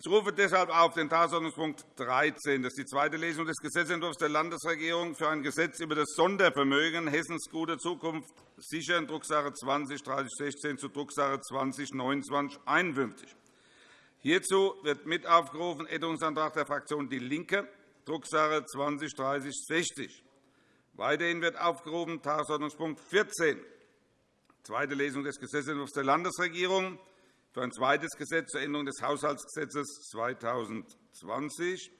Ich rufe deshalb auf den Tagesordnungspunkt 13. Das ist die zweite Lesung des Gesetzentwurfs der Landesregierung für ein Gesetz über das Sondervermögen Hessens gute Zukunft sichern, Drucksache 20-3016 zu Drucksache 20-2951. Hierzu wird mit aufgerufen Änderungsantrag der Fraktion DIE LINKE, Drucksache 20-3060. Weiterhin wird aufgerufen Tagesordnungspunkt 14, zweite Lesung des Gesetzentwurfs der Landesregierung für ein zweites Gesetz zur Änderung des Haushaltsgesetzes 2020,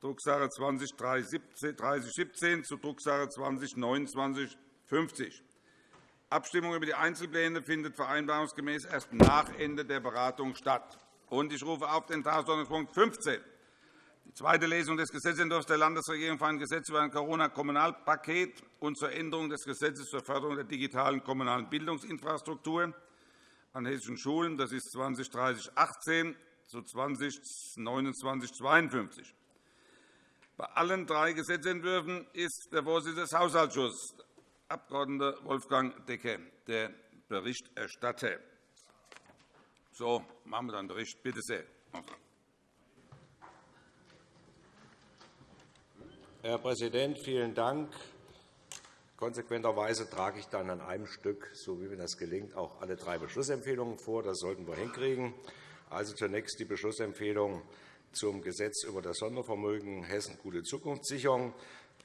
Drucksache 20-3017 zu Drucksache 20-2950. Abstimmung über die Einzelpläne findet vereinbarungsgemäß erst nach Ende der Beratung statt. Ich rufe auf den Tagesordnungspunkt 15 die zweite Lesung des Gesetzentwurfs der Landesregierung für ein Gesetz über ein Corona-Kommunalpaket und zur Änderung des Gesetzes zur Förderung der digitalen kommunalen Bildungsinfrastruktur an hessischen Schulen. Das ist 203018 zu 202952. Bei allen drei Gesetzentwürfen ist der Vorsitzende des Haushaltsausschusses, Abg. Wolfgang Decke, der Berichterstatter. So, machen wir dann den Bericht. Bitte sehr. Herr Präsident, vielen Dank. Konsequenterweise trage ich dann an einem Stück, so wie mir das gelingt, auch alle drei Beschlussempfehlungen vor. Das sollten wir hinkriegen. Also zunächst die Beschlussempfehlung zum Gesetz über das Sondervermögen Hessen Gute Zukunft sichern.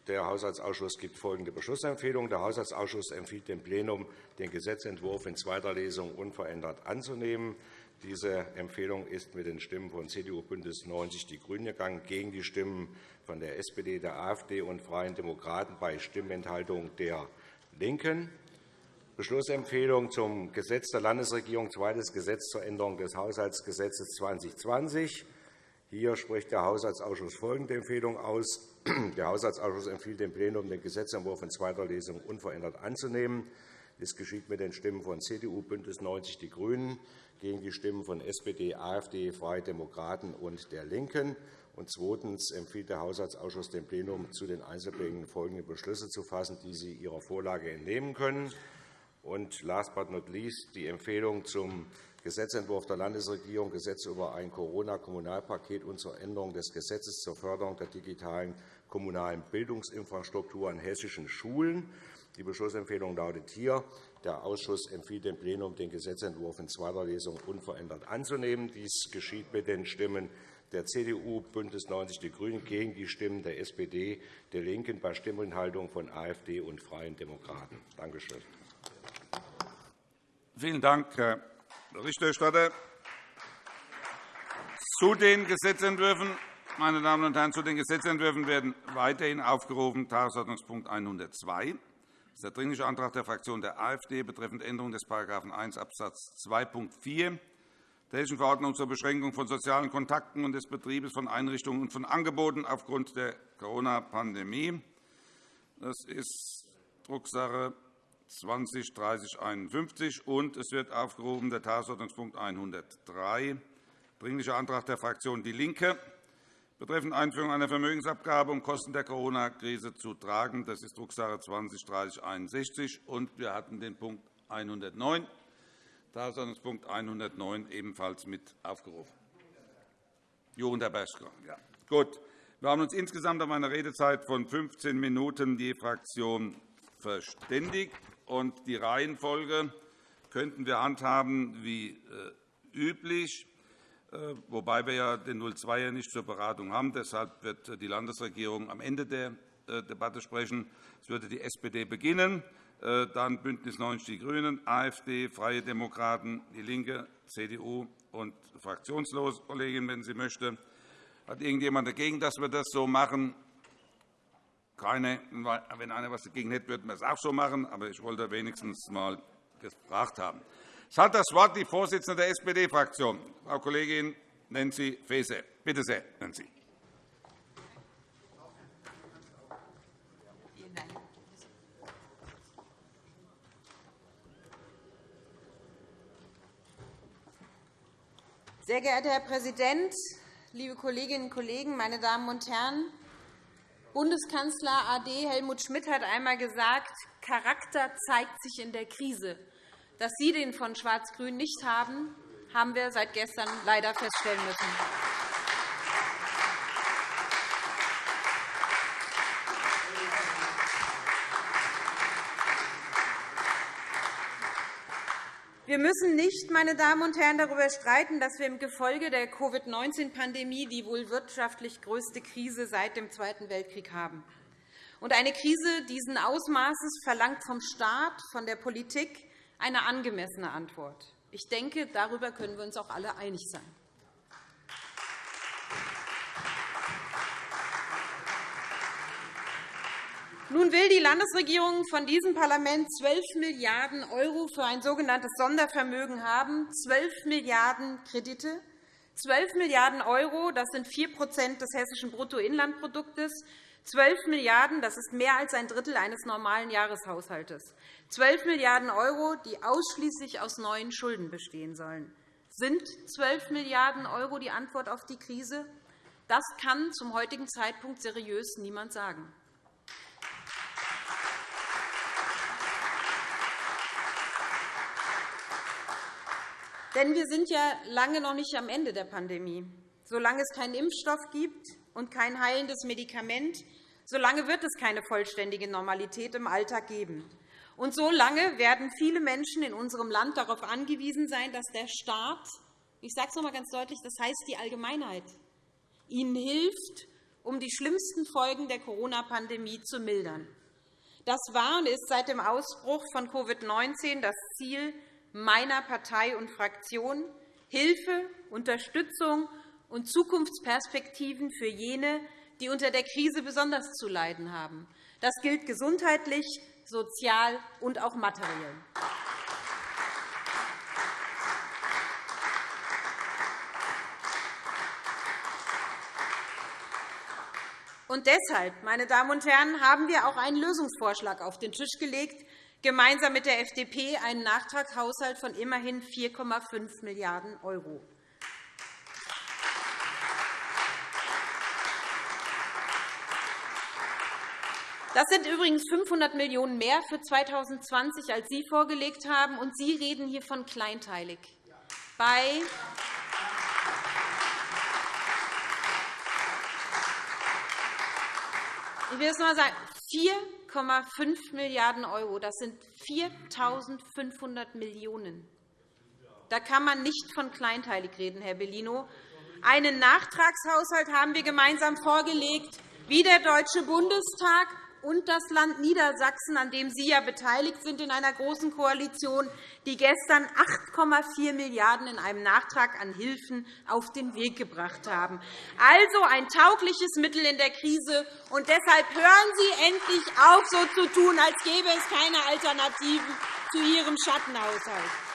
Der Haushaltsausschuss gibt folgende Beschlussempfehlung. Der Haushaltsausschuss empfiehlt dem Plenum, den Gesetzentwurf in zweiter Lesung unverändert anzunehmen. Diese Empfehlung ist mit den Stimmen von CDU, BÜNDNIS 90 die GRÜNEN gegangen, gegen die Stimmen von der SPD, der AfD und Freien Demokraten bei Stimmenthaltung der LINKEN. Beschlussempfehlung zum Gesetz der Landesregierung, zweites Gesetz zur Änderung des Haushaltsgesetzes 2020. Hier spricht der Haushaltsausschuss folgende Empfehlung aus. Der Haushaltsausschuss empfiehlt dem Plenum, den Gesetzentwurf in zweiter Lesung unverändert anzunehmen. Dies geschieht mit den Stimmen von CDU, BÜNDNIS 90 die GRÜNEN, gegen die Stimmen von SPD, AfD, Freie Demokraten und der LINKEN. Und zweitens empfiehlt der Haushaltsausschuss dem Plenum, zu den Einzelplänen folgende Beschlüsse zu fassen, die Sie Ihrer Vorlage entnehmen können. Und last but not least die Empfehlung zum Gesetzentwurf der Landesregierung Gesetz über ein Corona-Kommunalpaket und zur Änderung des Gesetzes zur Förderung der digitalen kommunalen Bildungsinfrastruktur an hessischen Schulen. Die Beschlussempfehlung lautet hier. Der Ausschuss empfiehlt dem Plenum, den Gesetzentwurf in zweiter Lesung unverändert anzunehmen. Dies geschieht mit den Stimmen der CDU, BÜNDNIS 90 die GRÜNEN gegen die Stimmen der SPD, der LINKEN bei Stimmenthaltung von AfD und Freien Demokraten. Danke schön. Vielen Dank, Herr Berichterstatter. Zu den Gesetzentwürfen meine Damen und Herren, zu den Gesetzentwürfen werden weiterhin aufgerufen Tagesordnungspunkt 102 ist der Dringliche Antrag der Fraktion der AfD betreffend Änderung des § 1 Abs. 2.4 der Hessischen Verordnung zur Beschränkung von sozialen Kontakten und des Betriebes von Einrichtungen und von Angeboten aufgrund der Corona-Pandemie. Das ist Drucksache 20-3051. Und es wird aufgerufen der Tagesordnungspunkt 103, Dringlicher Antrag der Fraktion DIE LINKE betreffend Einführung einer Vermögensabgabe, um Kosten der Corona-Krise zu tragen. Das ist Drucksache 20-3061. Und wir hatten den Punkt 109, Tagesordnungspunkt 109 ebenfalls mit aufgerufen. Jürgen Herr. Ja. Gut. Wir haben uns insgesamt auf eine Redezeit von 15 Minuten je Fraktion verständigt. Und die Reihenfolge könnten wir handhaben wie äh, üblich. Äh, wobei wir ja den 02er nicht zur Beratung haben. Deshalb wird die Landesregierung am Ende der äh, Debatte sprechen. Es würde die SPD beginnen, äh, dann BÜNDNIS 90 die GRÜNEN, AfD, Freie Demokraten, DIE LINKE, CDU und fraktionslos, Kollegin, wenn sie möchte. Hat irgendjemand dagegen, dass wir das so machen? Keine. Wenn einer etwas dagegen hätte, würden wir es auch so machen. Aber ich wollte wenigstens einmal gefragt haben. Es hat das Wort die Vorsitzende der SPD-Fraktion, Frau Kollegin Nancy Faeser. Bitte sehr, Nancy. Sehr geehrter Herr Präsident, liebe Kolleginnen und Kollegen, meine Damen und Herren! Bundeskanzler AD Helmut Schmidt hat einmal gesagt, Charakter zeigt sich in der Krise. Dass Sie den von Schwarz-Grün nicht haben, haben wir seit gestern leider feststellen müssen. Wir müssen nicht, meine Damen und Herren, darüber streiten, dass wir im Gefolge der Covid-19-Pandemie die wohl wirtschaftlich größte Krise seit dem Zweiten Weltkrieg haben. Eine Krise diesen Ausmaßes verlangt vom Staat, von der Politik eine angemessene Antwort. Ich denke, darüber können wir uns auch alle einig sein. Nun will die Landesregierung von diesem Parlament 12 Milliarden € für ein sogenanntes Sondervermögen haben, 12 Milliarden Kredite. 12 Milliarden €, das sind 4% des hessischen Bruttoinlandproduktes. 12 Milliarden €, das ist mehr als ein Drittel eines normalen Jahreshaushalts. 12 Milliarden €, die ausschließlich aus neuen Schulden bestehen sollen. Sind 12 Milliarden € die Antwort auf die Krise? Das kann zum heutigen Zeitpunkt seriös niemand sagen. Denn wir sind ja lange noch nicht am Ende der Pandemie. Solange es keinen Impfstoff gibt und kein heilendes Medikament, solange wird es keine vollständige Normalität im Alltag geben. Und solange werden viele Menschen in unserem Land darauf angewiesen sein, dass der Staat, ich sage es noch einmal ganz deutlich, das heißt die Allgemeinheit, ihnen hilft, um die schlimmsten Folgen der Corona-Pandemie zu mildern. Das war und ist seit dem Ausbruch von Covid-19 das Ziel meiner Partei und Fraktion Hilfe, Unterstützung und Zukunftsperspektiven für jene, die unter der Krise besonders zu leiden haben. Das gilt gesundheitlich, sozial und auch materiell. Und deshalb, meine Damen und Herren, haben wir auch einen Lösungsvorschlag auf den Tisch gelegt, gemeinsam mit der FDP einen Nachtragshaushalt von immerhin 4,5 Milliarden €. Das sind übrigens 500 Millionen € mehr für 2020, als Sie vorgelegt haben. Und Sie reden hier von kleinteilig. Bei ich will es noch einmal sagen, 4,5 Milliarden €. Das sind 4.500 Millionen €. Da kann man nicht von kleinteilig reden, Herr Bellino. Einen Nachtragshaushalt haben wir gemeinsam vorgelegt, wie der Deutsche Bundestag und das Land Niedersachsen, an dem Sie ja beteiligt sind in einer großen Koalition, die gestern 8,4 Milliarden € in einem Nachtrag an Hilfen auf den Weg gebracht haben. Also ein taugliches Mittel in der Krise. Und deshalb hören Sie endlich auf, so zu tun, als gäbe es keine Alternativen zu Ihrem Schattenhaushalt.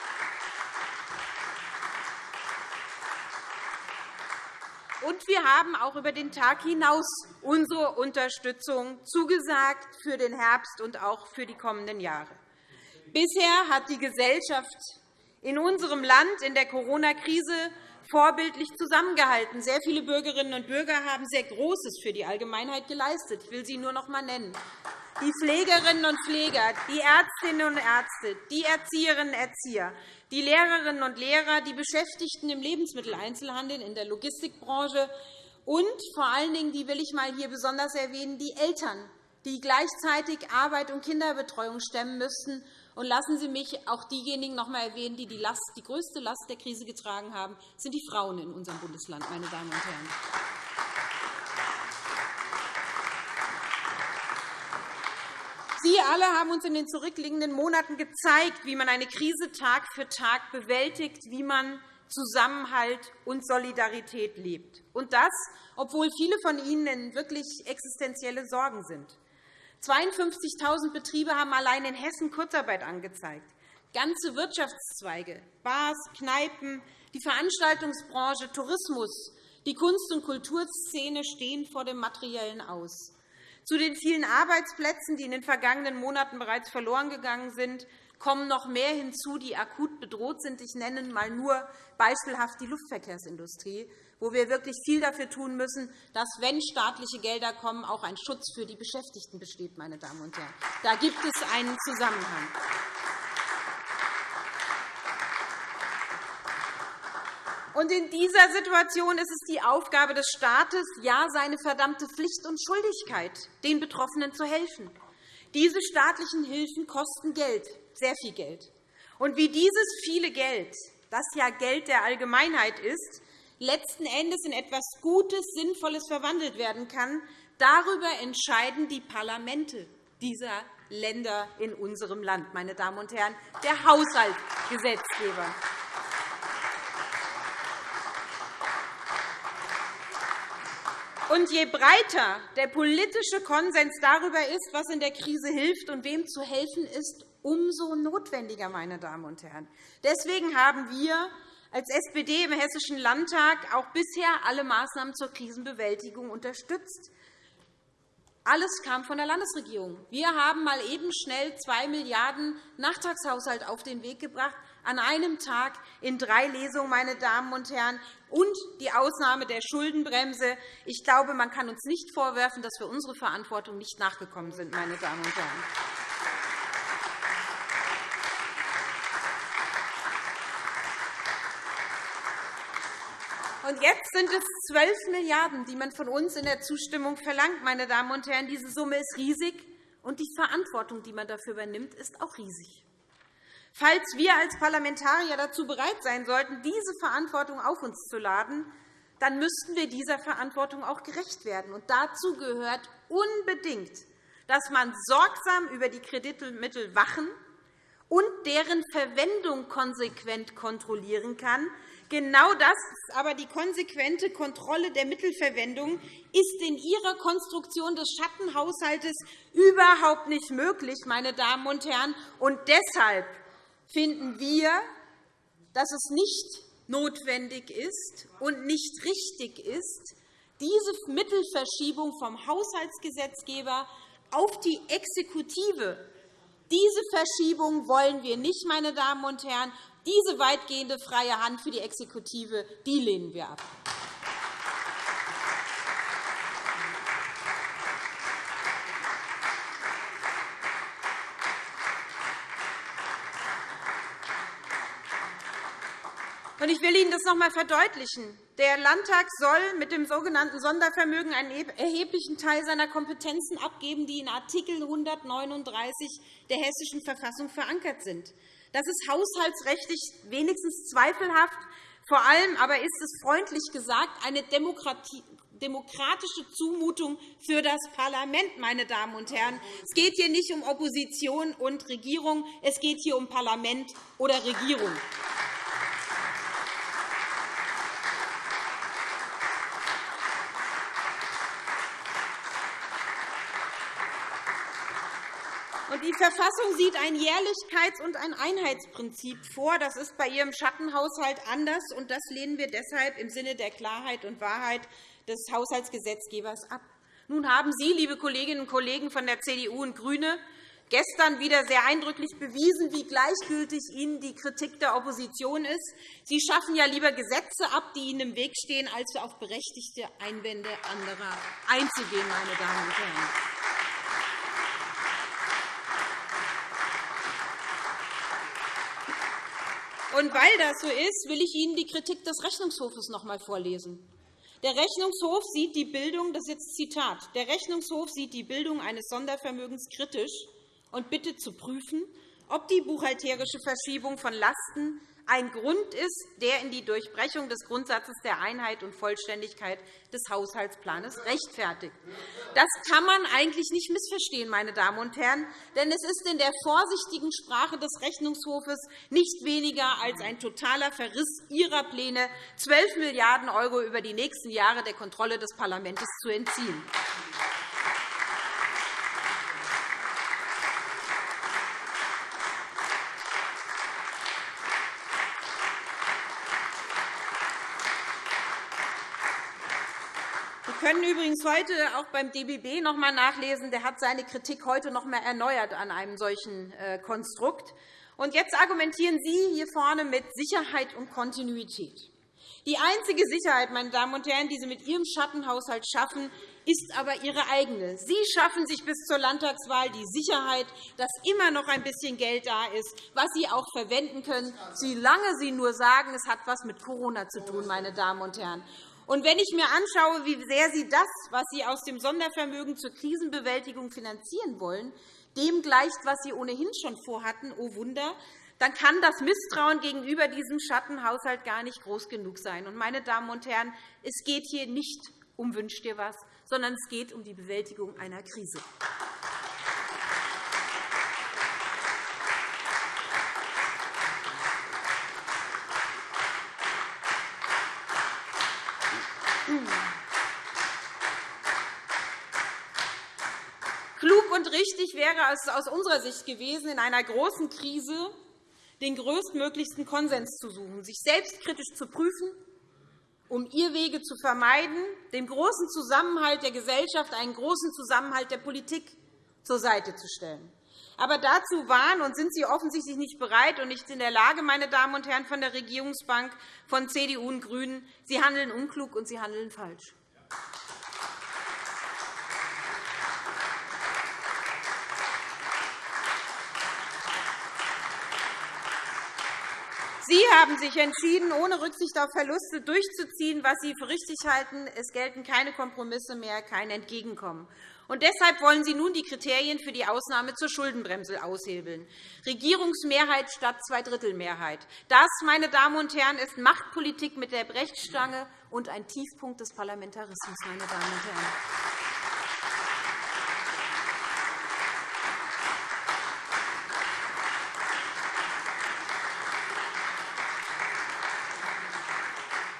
Und wir haben auch über den Tag hinaus unsere Unterstützung zugesagt für den Herbst und auch für die kommenden Jahre. Bisher hat die Gesellschaft in unserem Land in der Corona-Krise vorbildlich zusammengehalten. Sehr viele Bürgerinnen und Bürger haben sehr Großes für die Allgemeinheit geleistet. Ich will sie nur noch einmal nennen. Die Pflegerinnen und Pfleger, die Ärztinnen und Ärzte, die Erzieherinnen und Erzieher, die Lehrerinnen und Lehrer, die Beschäftigten im Lebensmitteleinzelhandel, in der Logistikbranche und vor allen Dingen, die will ich mal hier besonders erwähnen, die Eltern, die gleichzeitig Arbeit und Kinderbetreuung stemmen müssten. Und lassen Sie mich auch diejenigen noch einmal erwähnen, die die, Last, die größte Last der Krise getragen haben, sind die Frauen in unserem Bundesland, meine Damen und Herren. Sie alle haben uns in den zurückliegenden Monaten gezeigt, wie man eine Krise Tag für Tag bewältigt, wie man Zusammenhalt und Solidarität lebt. Und das, obwohl viele von Ihnen wirklich existenzielle Sorgen sind. 52.000 Betriebe haben allein in Hessen Kurzarbeit angezeigt. Ganze Wirtschaftszweige, Bars, Kneipen, die Veranstaltungsbranche, Tourismus, die Kunst- und Kulturszene stehen vor dem materiellen Aus. Zu den vielen Arbeitsplätzen, die in den vergangenen Monaten bereits verloren gegangen sind, kommen noch mehr hinzu, die akut bedroht sind. Ich nenne einmal nur beispielhaft die Luftverkehrsindustrie, wo wir wirklich viel dafür tun müssen, dass, wenn staatliche Gelder kommen, auch ein Schutz für die Beschäftigten besteht. Meine Damen und Herren. Da gibt es einen Zusammenhang. Und in dieser Situation ist es die Aufgabe des Staates, ja seine verdammte Pflicht und Schuldigkeit, den Betroffenen zu helfen. Diese staatlichen Hilfen kosten Geld, sehr viel Geld. und wie dieses viele Geld, das ja Geld der Allgemeinheit ist, letzten Endes in etwas Gutes, Sinnvolles verwandelt werden kann, darüber entscheiden die Parlamente dieser Länder in unserem Land, meine Damen und Herren, der Haushaltsgesetzgeber. Und je breiter der politische Konsens darüber ist, was in der Krise hilft und wem zu helfen ist, umso notwendiger, meine Damen und Herren. Deswegen haben wir als SPD im Hessischen Landtag auch bisher alle Maßnahmen zur Krisenbewältigung unterstützt. Alles kam von der Landesregierung. Wir haben mal eben schnell 2 Milliarden € Nachtragshaushalt auf den Weg gebracht, an einem Tag in drei Lesungen, meine Damen und Herren, und die Ausnahme der Schuldenbremse. Ich glaube, man kann uns nicht vorwerfen, dass wir unserer Verantwortung nicht nachgekommen sind, meine Damen und Herren. Und jetzt sind es 12 Milliarden €, die man von uns in der Zustimmung verlangt. Meine Damen und Herren. Diese Summe ist riesig, und die Verantwortung, die man dafür übernimmt, ist auch riesig. Falls wir als Parlamentarier dazu bereit sein sollten, diese Verantwortung auf uns zu laden, dann müssten wir dieser Verantwortung auch gerecht werden. Und dazu gehört unbedingt, dass man sorgsam über die Kreditmittel wachen und deren Verwendung konsequent kontrollieren kann, Genau das, aber die konsequente Kontrolle der Mittelverwendung, ist in ihrer Konstruktion des Schattenhaushalts überhaupt nicht möglich. Meine Damen und Herren. Und deshalb finden wir, dass es nicht notwendig ist und nicht richtig ist, diese Mittelverschiebung vom Haushaltsgesetzgeber auf die Exekutive diese Verschiebung wollen wir nicht, meine Damen und Herren. Diese weitgehende freie Hand für die Exekutive die lehnen wir ab. Ich will Ihnen das noch einmal verdeutlichen. Der Landtag soll mit dem sogenannten Sondervermögen einen erheblichen Teil seiner Kompetenzen abgeben, die in Art. 139 der Hessischen Verfassung verankert sind. Das ist haushaltsrechtlich wenigstens zweifelhaft. Vor allem aber ist es freundlich gesagt eine demokratische Zumutung für das Parlament. Meine Damen und Herren. Es geht hier nicht um Opposition und Regierung, es geht hier um Parlament oder Regierung. Die Verfassung sieht ein Jährlichkeits- und ein Einheitsprinzip vor. Das ist bei Ihrem Schattenhaushalt anders, und das lehnen wir deshalb im Sinne der Klarheit und Wahrheit des Haushaltsgesetzgebers ab. Nun haben Sie, liebe Kolleginnen und Kollegen von der CDU und GRÜNE, gestern wieder sehr eindrücklich bewiesen, wie gleichgültig Ihnen die Kritik der Opposition ist. Sie schaffen ja lieber Gesetze ab, die Ihnen im Weg stehen, als auf berechtigte Einwände anderer einzugehen. Meine Damen und Herren. Und weil das so ist, will ich Ihnen die Kritik des Rechnungshofes noch einmal vorlesen. Der Rechnungshof sieht die Bildung, das ist jetzt Zitat, der Rechnungshof sieht die Bildung eines Sondervermögens kritisch und bittet zu prüfen, ob die buchhalterische Verschiebung von Lasten ein Grund ist, der in die Durchbrechung des Grundsatzes der Einheit und Vollständigkeit des Haushaltsplans rechtfertigt. Das kann man eigentlich nicht missverstehen, meine Damen und Herren, denn es ist in der vorsichtigen Sprache des Rechnungshofes nicht weniger als ein totaler Verriss Ihrer Pläne, 12 Milliarden € über die nächsten Jahre der Kontrolle des Parlaments zu entziehen. Können übrigens heute auch beim DBB noch einmal nachlesen. Der hat seine Kritik heute noch einmal erneuert an einem solchen äh, Konstrukt. Und jetzt argumentieren Sie hier vorne mit Sicherheit und Kontinuität. Die einzige Sicherheit, meine Damen und Herren, die Sie mit Ihrem Schattenhaushalt schaffen, ist aber Ihre eigene. Sie schaffen sich bis zur Landtagswahl die Sicherheit, dass immer noch ein bisschen Geld da ist, was Sie auch verwenden können, solange Sie nur sagen, es hat etwas mit Corona zu tun. Meine Damen und Herren. Und wenn ich mir anschaue, wie sehr Sie das, was Sie aus dem Sondervermögen zur Krisenbewältigung finanzieren wollen, dem gleicht, was Sie ohnehin schon vorhatten, oh Wunder, dann kann das Misstrauen gegenüber diesem Schattenhaushalt gar nicht groß genug sein. Meine Damen und Herren, es geht hier nicht um Wünsch dir was, sondern es geht um die Bewältigung einer Krise. Klug und richtig wäre es aus unserer Sicht gewesen, in einer großen Krise den größtmöglichsten Konsens zu suchen, sich selbstkritisch zu prüfen, um Irrwege zu vermeiden, dem großen Zusammenhalt der Gesellschaft einen großen Zusammenhalt der Politik zur Seite zu stellen. Aber dazu waren und sind Sie offensichtlich nicht bereit und nicht in der Lage, meine Damen und Herren von der Regierungsbank, von CDU und GRÜNEN. Sie handeln unklug und Sie handeln falsch. Sie haben sich entschieden, ohne Rücksicht auf Verluste durchzuziehen, was Sie für richtig halten. Es gelten keine Kompromisse mehr, kein Entgegenkommen. Und deshalb wollen Sie nun die Kriterien für die Ausnahme zur Schuldenbremse aushebeln. Regierungsmehrheit statt Zweidrittelmehrheit. Das, meine Damen und Herren, ist Machtpolitik mit der Brechstange und ein Tiefpunkt des Parlamentarismus. Meine Damen und Herren.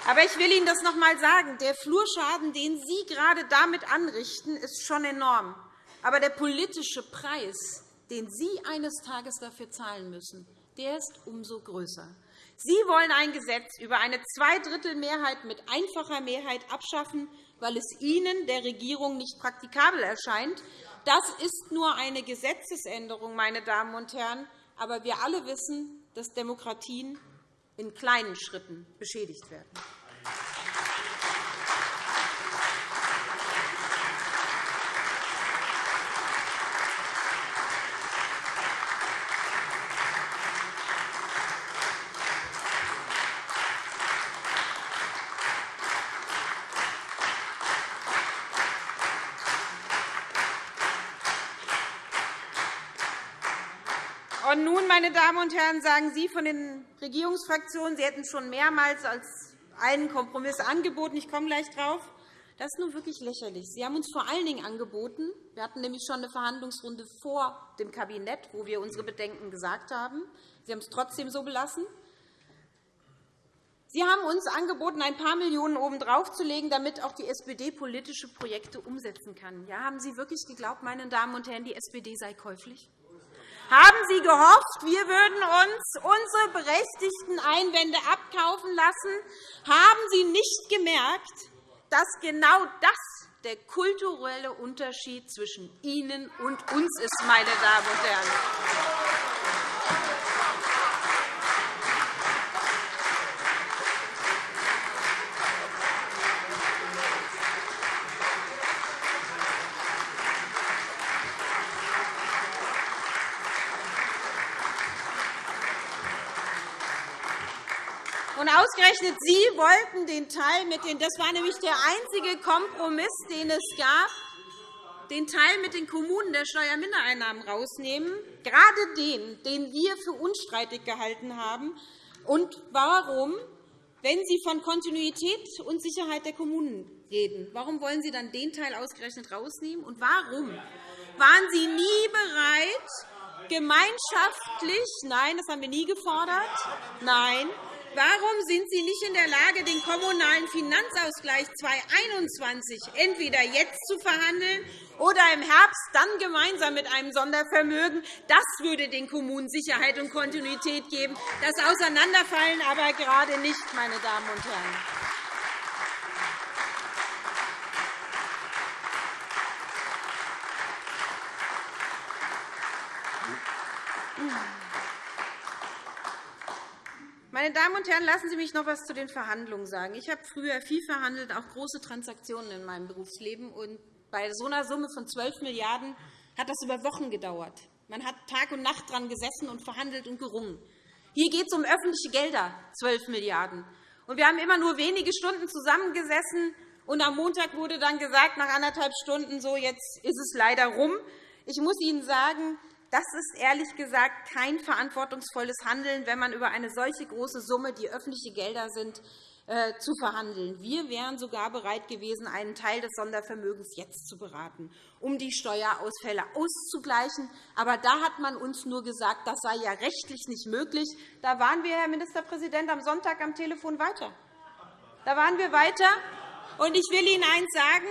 Aber ich will Ihnen das noch einmal sagen. Der Flurschaden, den Sie gerade damit anrichten, ist schon enorm. Aber der politische Preis, den Sie eines Tages dafür zahlen müssen, der ist umso größer. Sie wollen ein Gesetz über eine Zweidrittelmehrheit mit einfacher Mehrheit abschaffen, weil es Ihnen, der Regierung, nicht praktikabel erscheint. Das ist nur eine Gesetzesänderung, meine Damen und Herren. Aber wir alle wissen, dass Demokratien in kleinen Schritten beschädigt werden. Und nun, meine Damen und Herren, sagen Sie von den Regierungsfraktionen, Sie hätten schon mehrmals als einen Kompromiss angeboten. Ich komme gleich darauf. Das ist nun wirklich lächerlich. Sie haben uns vor allen Dingen angeboten, wir hatten nämlich schon eine Verhandlungsrunde vor dem Kabinett, wo wir unsere Bedenken gesagt haben. Sie haben es trotzdem so belassen. Sie haben uns angeboten, ein paar Millionen obendrauf zu legen, damit auch die SPD politische Projekte umsetzen kann. Ja, haben Sie wirklich geglaubt, meine Damen und Herren, die SPD sei käuflich? Haben Sie gehofft, wir würden uns unsere berechtigten Einwände abkaufen lassen, haben Sie nicht gemerkt, dass genau das der kulturelle Unterschied zwischen Ihnen und uns ist, meine Damen und Herren. Ausgerechnet Sie wollten den Teil mit den, das war nämlich der einzige Kompromiss, den es gab, den Teil mit den Kommunen der Steuermindereinnahmen rausnehmen, gerade den, den wir für unstreitig gehalten haben. Und warum? Wenn Sie von Kontinuität und Sicherheit der Kommunen reden, warum wollen Sie dann den Teil ausgerechnet rausnehmen? Und warum waren Sie nie bereit, gemeinschaftlich, nein, das haben wir nie gefordert, nein, Warum sind Sie nicht in der Lage, den Kommunalen Finanzausgleich 2021 entweder jetzt zu verhandeln oder im Herbst dann gemeinsam mit einem Sondervermögen? Das würde den Kommunen Sicherheit und Kontinuität geben. Das Auseinanderfallen aber gerade nicht, meine Damen und Herren. Meine Damen und Herren, lassen Sie mich noch etwas zu den Verhandlungen sagen. Ich habe früher viel verhandelt, auch große Transaktionen in meinem Berufsleben. Und bei so einer Summe von 12 Milliarden € hat das über Wochen gedauert. Man hat Tag und Nacht daran gesessen und verhandelt und gerungen. Hier geht es um öffentliche Gelder, 12 Milliarden €. Wir haben immer nur wenige Stunden zusammengesessen. Und am Montag wurde dann gesagt, nach anderthalb Stunden, so, jetzt ist es leider rum. Ich muss Ihnen sagen, das ist ehrlich gesagt kein verantwortungsvolles Handeln, wenn man über eine solche große Summe, die öffentliche Gelder sind, äh, zu verhandeln. Wir wären sogar bereit gewesen, einen Teil des Sondervermögens jetzt zu beraten, um die Steuerausfälle auszugleichen. Aber da hat man uns nur gesagt, das sei ja rechtlich nicht möglich. Da waren wir, Herr Ministerpräsident, am Sonntag am Telefon weiter. Da waren wir weiter. Und ich will Ihnen eines sagen.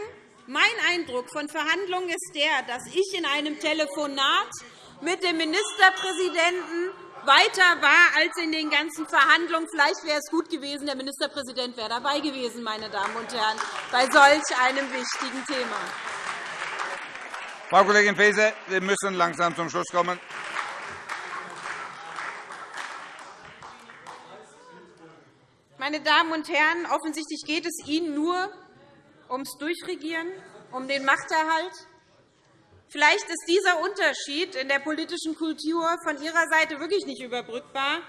Mein Eindruck von Verhandlungen ist der, dass ich in einem Telefonat mit dem Ministerpräsidenten weiter war als in den ganzen Verhandlungen. Vielleicht wäre es gut gewesen, der Ministerpräsident wäre dabei gewesen, meine Damen und Herren, bei solch einem wichtigen Thema. Frau Kollegin Faeser, Sie müssen langsam zum Schluss kommen. Meine Damen und Herren, offensichtlich geht es Ihnen nur ums Durchregieren, um den Machterhalt. Vielleicht ist dieser Unterschied in der politischen Kultur von Ihrer Seite wirklich nicht überbrückbar.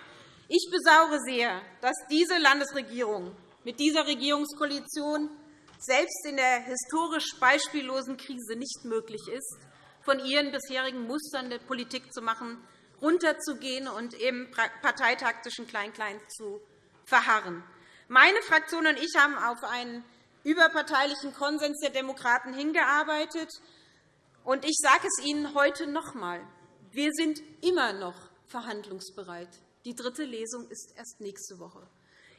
Ich besaure sehr, dass diese Landesregierung mit dieser Regierungskoalition selbst in der historisch beispiellosen Krise nicht möglich ist, von ihren bisherigen Mustern der Politik zu machen, runterzugehen und im parteitaktischen Klein-Klein zu verharren. Meine Fraktion und ich haben auf einen überparteilichen Konsens der Demokraten hingearbeitet. Und ich sage es Ihnen heute noch einmal. Wir sind immer noch verhandlungsbereit. Die dritte Lesung ist erst nächste Woche.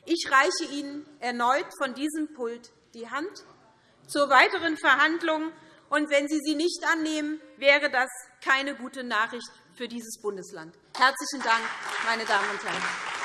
Ich reiche Ihnen erneut von diesem Pult die Hand zur weiteren Verhandlung. Und wenn Sie sie nicht annehmen, wäre das keine gute Nachricht für dieses Bundesland. Herzlichen Dank, meine Damen und Herren.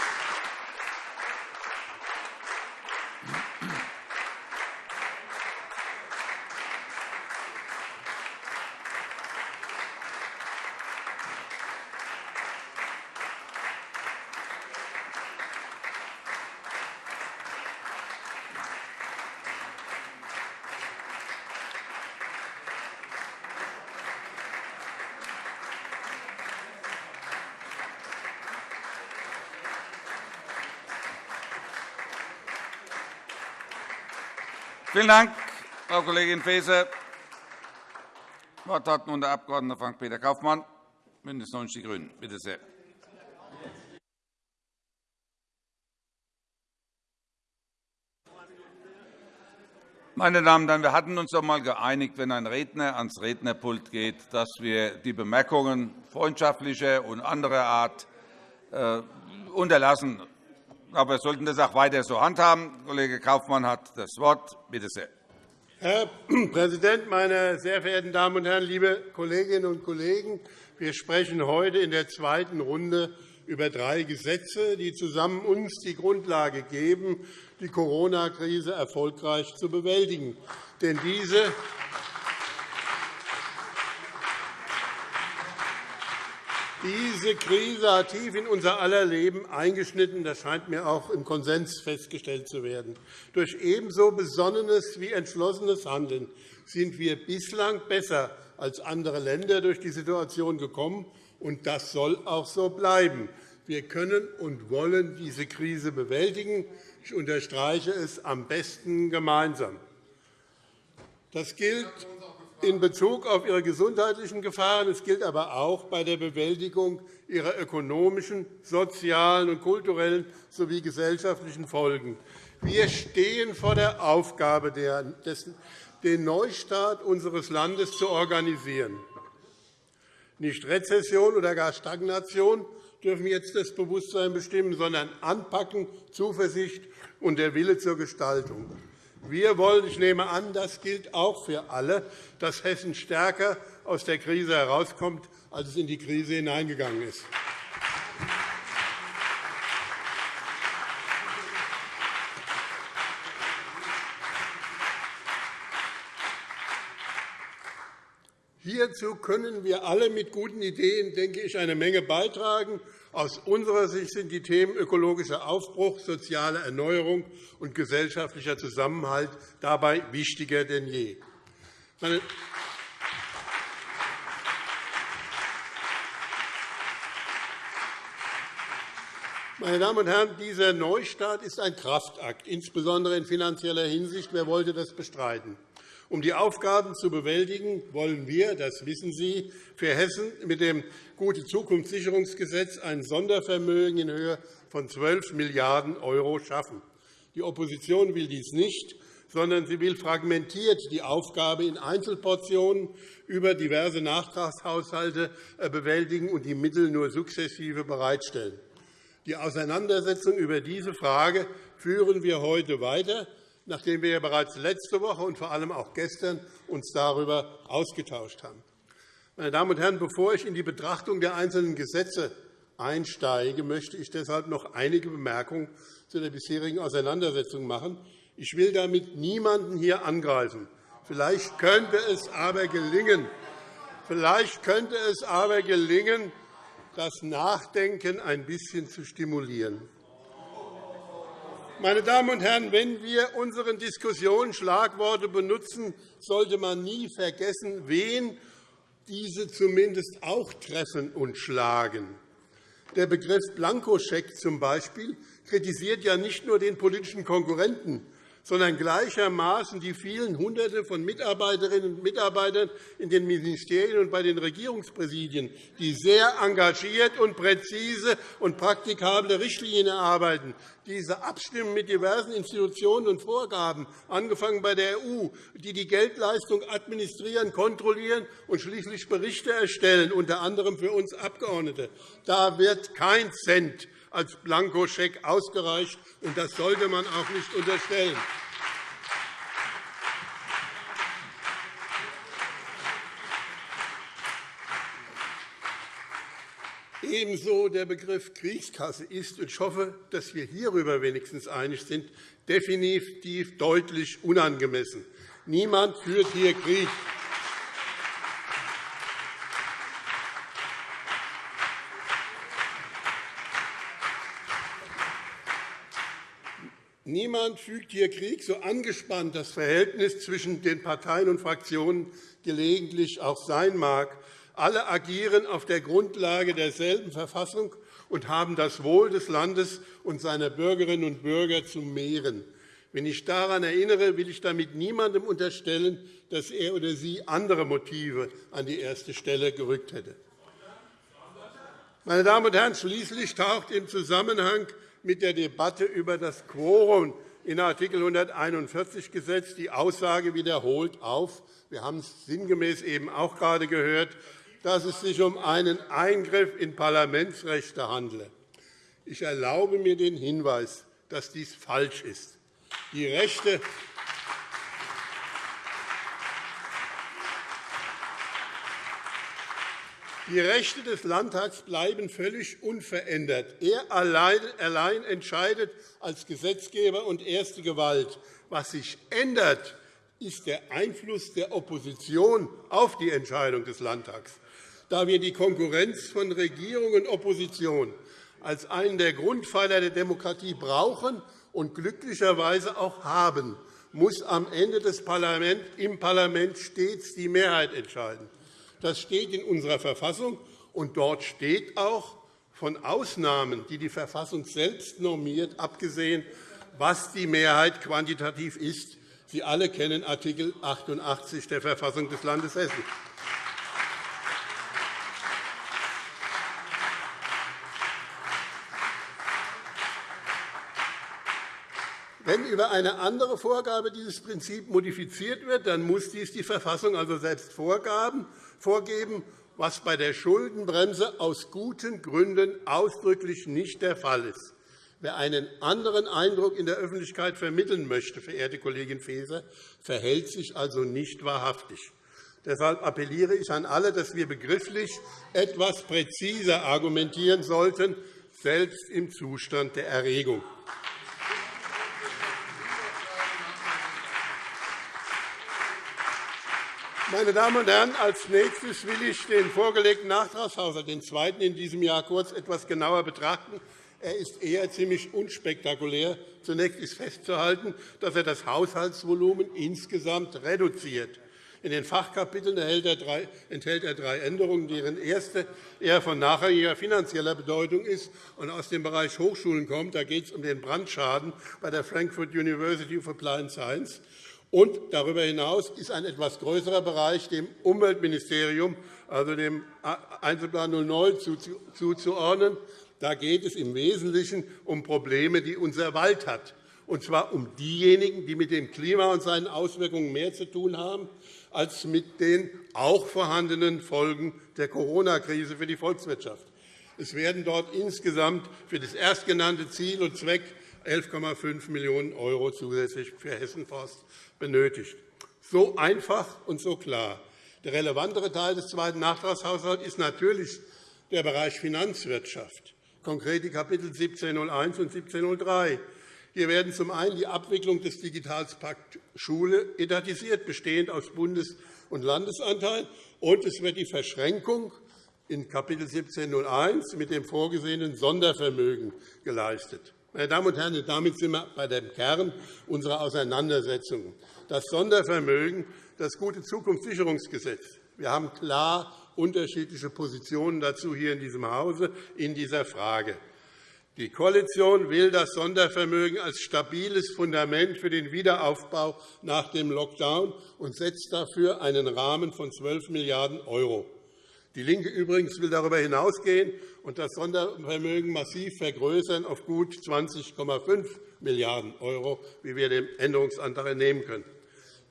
Vielen Dank, Frau Kollegin Faeser. Das Wort hat nun der Abg. Frank-Peter Kaufmann, BÜNDNIS 90 die GRÜNEN. Bitte sehr. Meine Damen und Herren, wir hatten uns doch einmal geeinigt, wenn ein Redner ans Rednerpult geht, dass wir die Bemerkungen freundschaftlicher und anderer Art äh, unterlassen. Aber wir sollten das auch weiter so handhaben. Kollege Kaufmann hat das Wort. Bitte sehr. Herr Präsident, meine sehr verehrten Damen und Herren, liebe Kolleginnen und Kollegen! Wir sprechen heute in der zweiten Runde über drei Gesetze, die zusammen uns die Grundlage geben, die Corona-Krise erfolgreich zu bewältigen. Denn diese Diese Krise hat tief in unser aller Leben eingeschnitten. Das scheint mir auch im Konsens festgestellt zu werden. Durch ebenso besonnenes wie entschlossenes Handeln sind wir bislang besser als andere Länder durch die Situation gekommen, und das soll auch so bleiben. Wir können und wollen diese Krise bewältigen. Ich unterstreiche es am besten gemeinsam. Das gilt in Bezug auf ihre gesundheitlichen Gefahren. Es gilt aber auch bei der Bewältigung ihrer ökonomischen, sozialen und kulturellen sowie gesellschaftlichen Folgen. Wir stehen vor der Aufgabe, den Neustart unseres Landes zu organisieren. Nicht Rezession oder gar Stagnation dürfen jetzt das Bewusstsein bestimmen, sondern Anpacken, Zuversicht und der Wille zur Gestaltung. Wir wollen, ich nehme an, das gilt auch für alle, dass Hessen stärker aus der Krise herauskommt, als es in die Krise hineingegangen ist. Hierzu können wir alle mit guten Ideen, denke ich, eine Menge beitragen. Aus unserer Sicht sind die Themen ökologischer Aufbruch, soziale Erneuerung und gesellschaftlicher Zusammenhalt dabei wichtiger denn je. Meine Damen und Herren, dieser Neustart ist ein Kraftakt, insbesondere in finanzieller Hinsicht. Wer wollte das bestreiten? Um die Aufgaben zu bewältigen, wollen wir, das wissen Sie, für Hessen mit dem Gute Zukunftssicherungsgesetz ein Sondervermögen in Höhe von 12 Milliarden € schaffen. Die Opposition will dies nicht, sondern sie will fragmentiert die Aufgabe in Einzelportionen über diverse Nachtragshaushalte äh, bewältigen und die Mittel nur sukzessive bereitstellen. Die Auseinandersetzung über diese Frage führen wir heute weiter, nachdem wir bereits letzte Woche und vor allem auch gestern uns darüber ausgetauscht haben. Meine Damen und Herren, bevor ich in die Betrachtung der einzelnen Gesetze einsteige, möchte ich deshalb noch einige Bemerkungen zu der bisherigen Auseinandersetzung machen. Ich will damit niemanden hier angreifen. Vielleicht könnte es aber gelingen, vielleicht könnte es aber gelingen das Nachdenken ein bisschen zu stimulieren. Meine Damen und Herren, wenn wir unseren Diskussionen Schlagworte benutzen, sollte man nie vergessen, wen diese zumindest auch treffen und schlagen. Der Begriff Blankoscheck zum Beispiel kritisiert ja nicht nur den politischen Konkurrenten, sondern gleichermaßen die vielen Hunderte von Mitarbeiterinnen und Mitarbeitern in den Ministerien und bei den Regierungspräsidien, die sehr engagiert und präzise und praktikable Richtlinien erarbeiten, diese abstimmen mit diversen Institutionen und Vorgaben, angefangen bei der EU, die die Geldleistung administrieren, kontrollieren und schließlich Berichte erstellen, unter anderem für uns Abgeordnete. Da wird kein Cent als Blankoscheck ausgereicht, und das sollte man auch nicht unterstellen. Ebenso der Begriff Kriegskasse ist, und ich hoffe, dass wir hierüber wenigstens einig sind, definitiv deutlich unangemessen. Niemand führt hier Krieg. Niemand fügt hier Krieg, so angespannt das Verhältnis zwischen den Parteien und Fraktionen gelegentlich auch sein mag. Alle agieren auf der Grundlage derselben Verfassung und haben das Wohl des Landes und seiner Bürgerinnen und Bürger zu mehren. Wenn ich daran erinnere, will ich damit niemandem unterstellen, dass er oder sie andere Motive an die erste Stelle gerückt hätte. Meine Damen und Herren, schließlich taucht im Zusammenhang mit der Debatte über das Quorum in Art. 141 Gesetz die Aussage wiederholt auf. Wir haben es sinngemäß eben auch gerade gehört, dass es sich um einen Eingriff in Parlamentsrechte handle. Ich erlaube mir den Hinweis, dass dies falsch ist. Die Rechte Die Rechte des Landtags bleiben völlig unverändert. Er allein entscheidet als Gesetzgeber und erste Gewalt. Was sich ändert, ist der Einfluss der Opposition auf die Entscheidung des Landtags. Da wir die Konkurrenz von Regierung und Opposition als einen der Grundpfeiler der Demokratie brauchen und glücklicherweise auch haben, muss am Ende des Parlament, im Parlament stets die Mehrheit entscheiden. Das steht in unserer Verfassung, und dort steht auch, von Ausnahmen, die die Verfassung selbst normiert, abgesehen, was die Mehrheit quantitativ ist. Sie alle kennen Art. 88 der Verfassung des Landes Hessen. Wenn über eine andere Vorgabe dieses Prinzip modifiziert wird, dann muss dies die Verfassung also selbst vorgeben, was bei der Schuldenbremse aus guten Gründen ausdrücklich nicht der Fall ist. Wer einen anderen Eindruck in der Öffentlichkeit vermitteln möchte, verehrte Kollegin Faeser, verhält sich also nicht wahrhaftig. Deshalb appelliere ich an alle, dass wir begrifflich etwas präziser argumentieren sollten, selbst im Zustand der Erregung. Meine Damen und Herren, als nächstes will ich den vorgelegten Nachtragshaushalt, den zweiten in diesem Jahr, kurz etwas genauer betrachten. Er ist eher ziemlich unspektakulär. Zunächst ist festzuhalten, dass er das Haushaltsvolumen insgesamt reduziert. In den Fachkapiteln enthält er drei Änderungen, deren erste eher von nachrangiger finanzieller Bedeutung ist und aus dem Bereich Hochschulen kommt. Da geht es um den Brandschaden bei der Frankfurt University of Applied Science. Und darüber hinaus ist ein etwas größerer Bereich dem Umweltministerium, also dem Einzelplan 09, zuzuordnen. Da geht es im Wesentlichen um Probleme, die unser Wald hat, und zwar um diejenigen, die mit dem Klima und seinen Auswirkungen mehr zu tun haben als mit den auch vorhandenen Folgen der Corona-Krise für die Volkswirtschaft. Es werden dort insgesamt für das erstgenannte Ziel und Zweck 11,5 Millionen € zusätzlich für Hessenforst benötigt. So einfach und so klar. Der relevantere Teil des zweiten Nachtragshaushalts ist natürlich der Bereich Finanzwirtschaft, konkret die Kapitel 1701 und 1703. Hier werden zum einen die Abwicklung des Digitalpakt Schule etatisiert, bestehend aus Bundes- und Landesanteil, und es wird die Verschränkung in Kapitel 1701 mit dem vorgesehenen Sondervermögen geleistet. Meine Damen und Herren, damit sind wir bei dem Kern unserer Auseinandersetzung. Das Sondervermögen, das Gute Zukunftssicherungsgesetz. Wir haben klar unterschiedliche Positionen dazu hier in diesem Hause in dieser Frage. Die Koalition will das Sondervermögen als stabiles Fundament für den Wiederaufbau nach dem Lockdown und setzt dafür einen Rahmen von 12 Milliarden €. DIE LINKE übrigens will darüber hinausgehen und das Sondervermögen massiv vergrößern auf gut 20,5 Milliarden €, wie wir dem Änderungsantrag entnehmen können.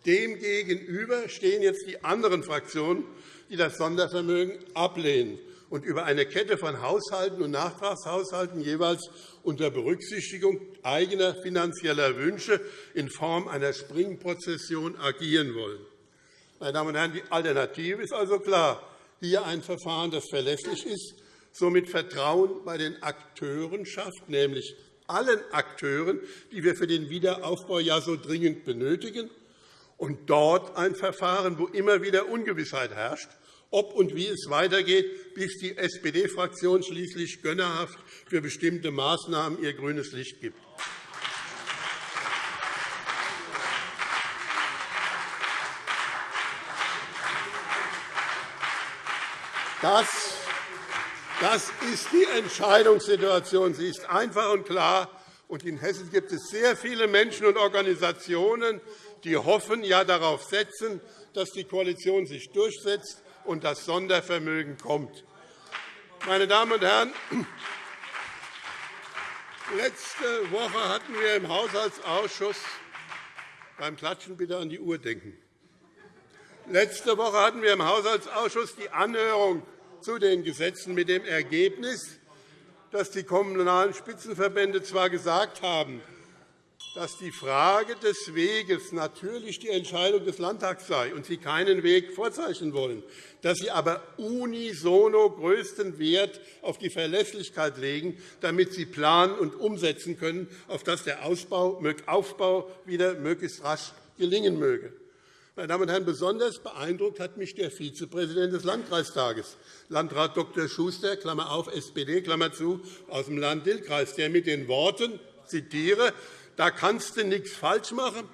Demgegenüber stehen jetzt die anderen Fraktionen, die das Sondervermögen ablehnen und über eine Kette von Haushalten und Nachtragshaushalten jeweils unter Berücksichtigung eigener finanzieller Wünsche in Form einer Springprozession agieren wollen. Meine Damen und Herren, die Alternative ist also klar. Hier ein Verfahren, das verlässlich ist, somit Vertrauen bei den Akteuren schafft, nämlich allen Akteuren, die wir für den Wiederaufbau ja so dringend benötigen, und dort ein Verfahren, wo immer wieder Ungewissheit herrscht, ob und wie es weitergeht, bis die SPD-Fraktion schließlich gönnerhaft für bestimmte Maßnahmen ihr grünes Licht gibt. Das, das ist die Entscheidungssituation. Sie ist einfach und klar. Und in Hessen gibt es sehr viele Menschen und Organisationen, die hoffen, ja darauf setzen, dass die Koalition sich durchsetzt und das Sondervermögen kommt. Meine Damen und Herren, letzte Woche hatten wir im Haushaltsausschuss beim Klatschen bitte an die Uhr denken. Letzte Woche hatten wir im Haushaltsausschuss die Anhörung zu den Gesetzen mit dem Ergebnis, dass die kommunalen Spitzenverbände zwar gesagt haben, dass die Frage des Weges natürlich die Entscheidung des Landtags sei und Sie keinen Weg vorzeichnen wollen, dass Sie aber unisono größten Wert auf die Verlässlichkeit legen, damit Sie planen und umsetzen können, auf dass der Aufbau wieder möglichst rasch gelingen möge. Meine Damen und Herren, besonders beeindruckt hat mich der Vizepräsident des Landkreistages, Landrat Dr. Schuster, Klammer auf, SPD, Klammer zu, aus dem Land Dill-Kreis, der mit den Worten, zitiere, da kannst du nichts falsch machen,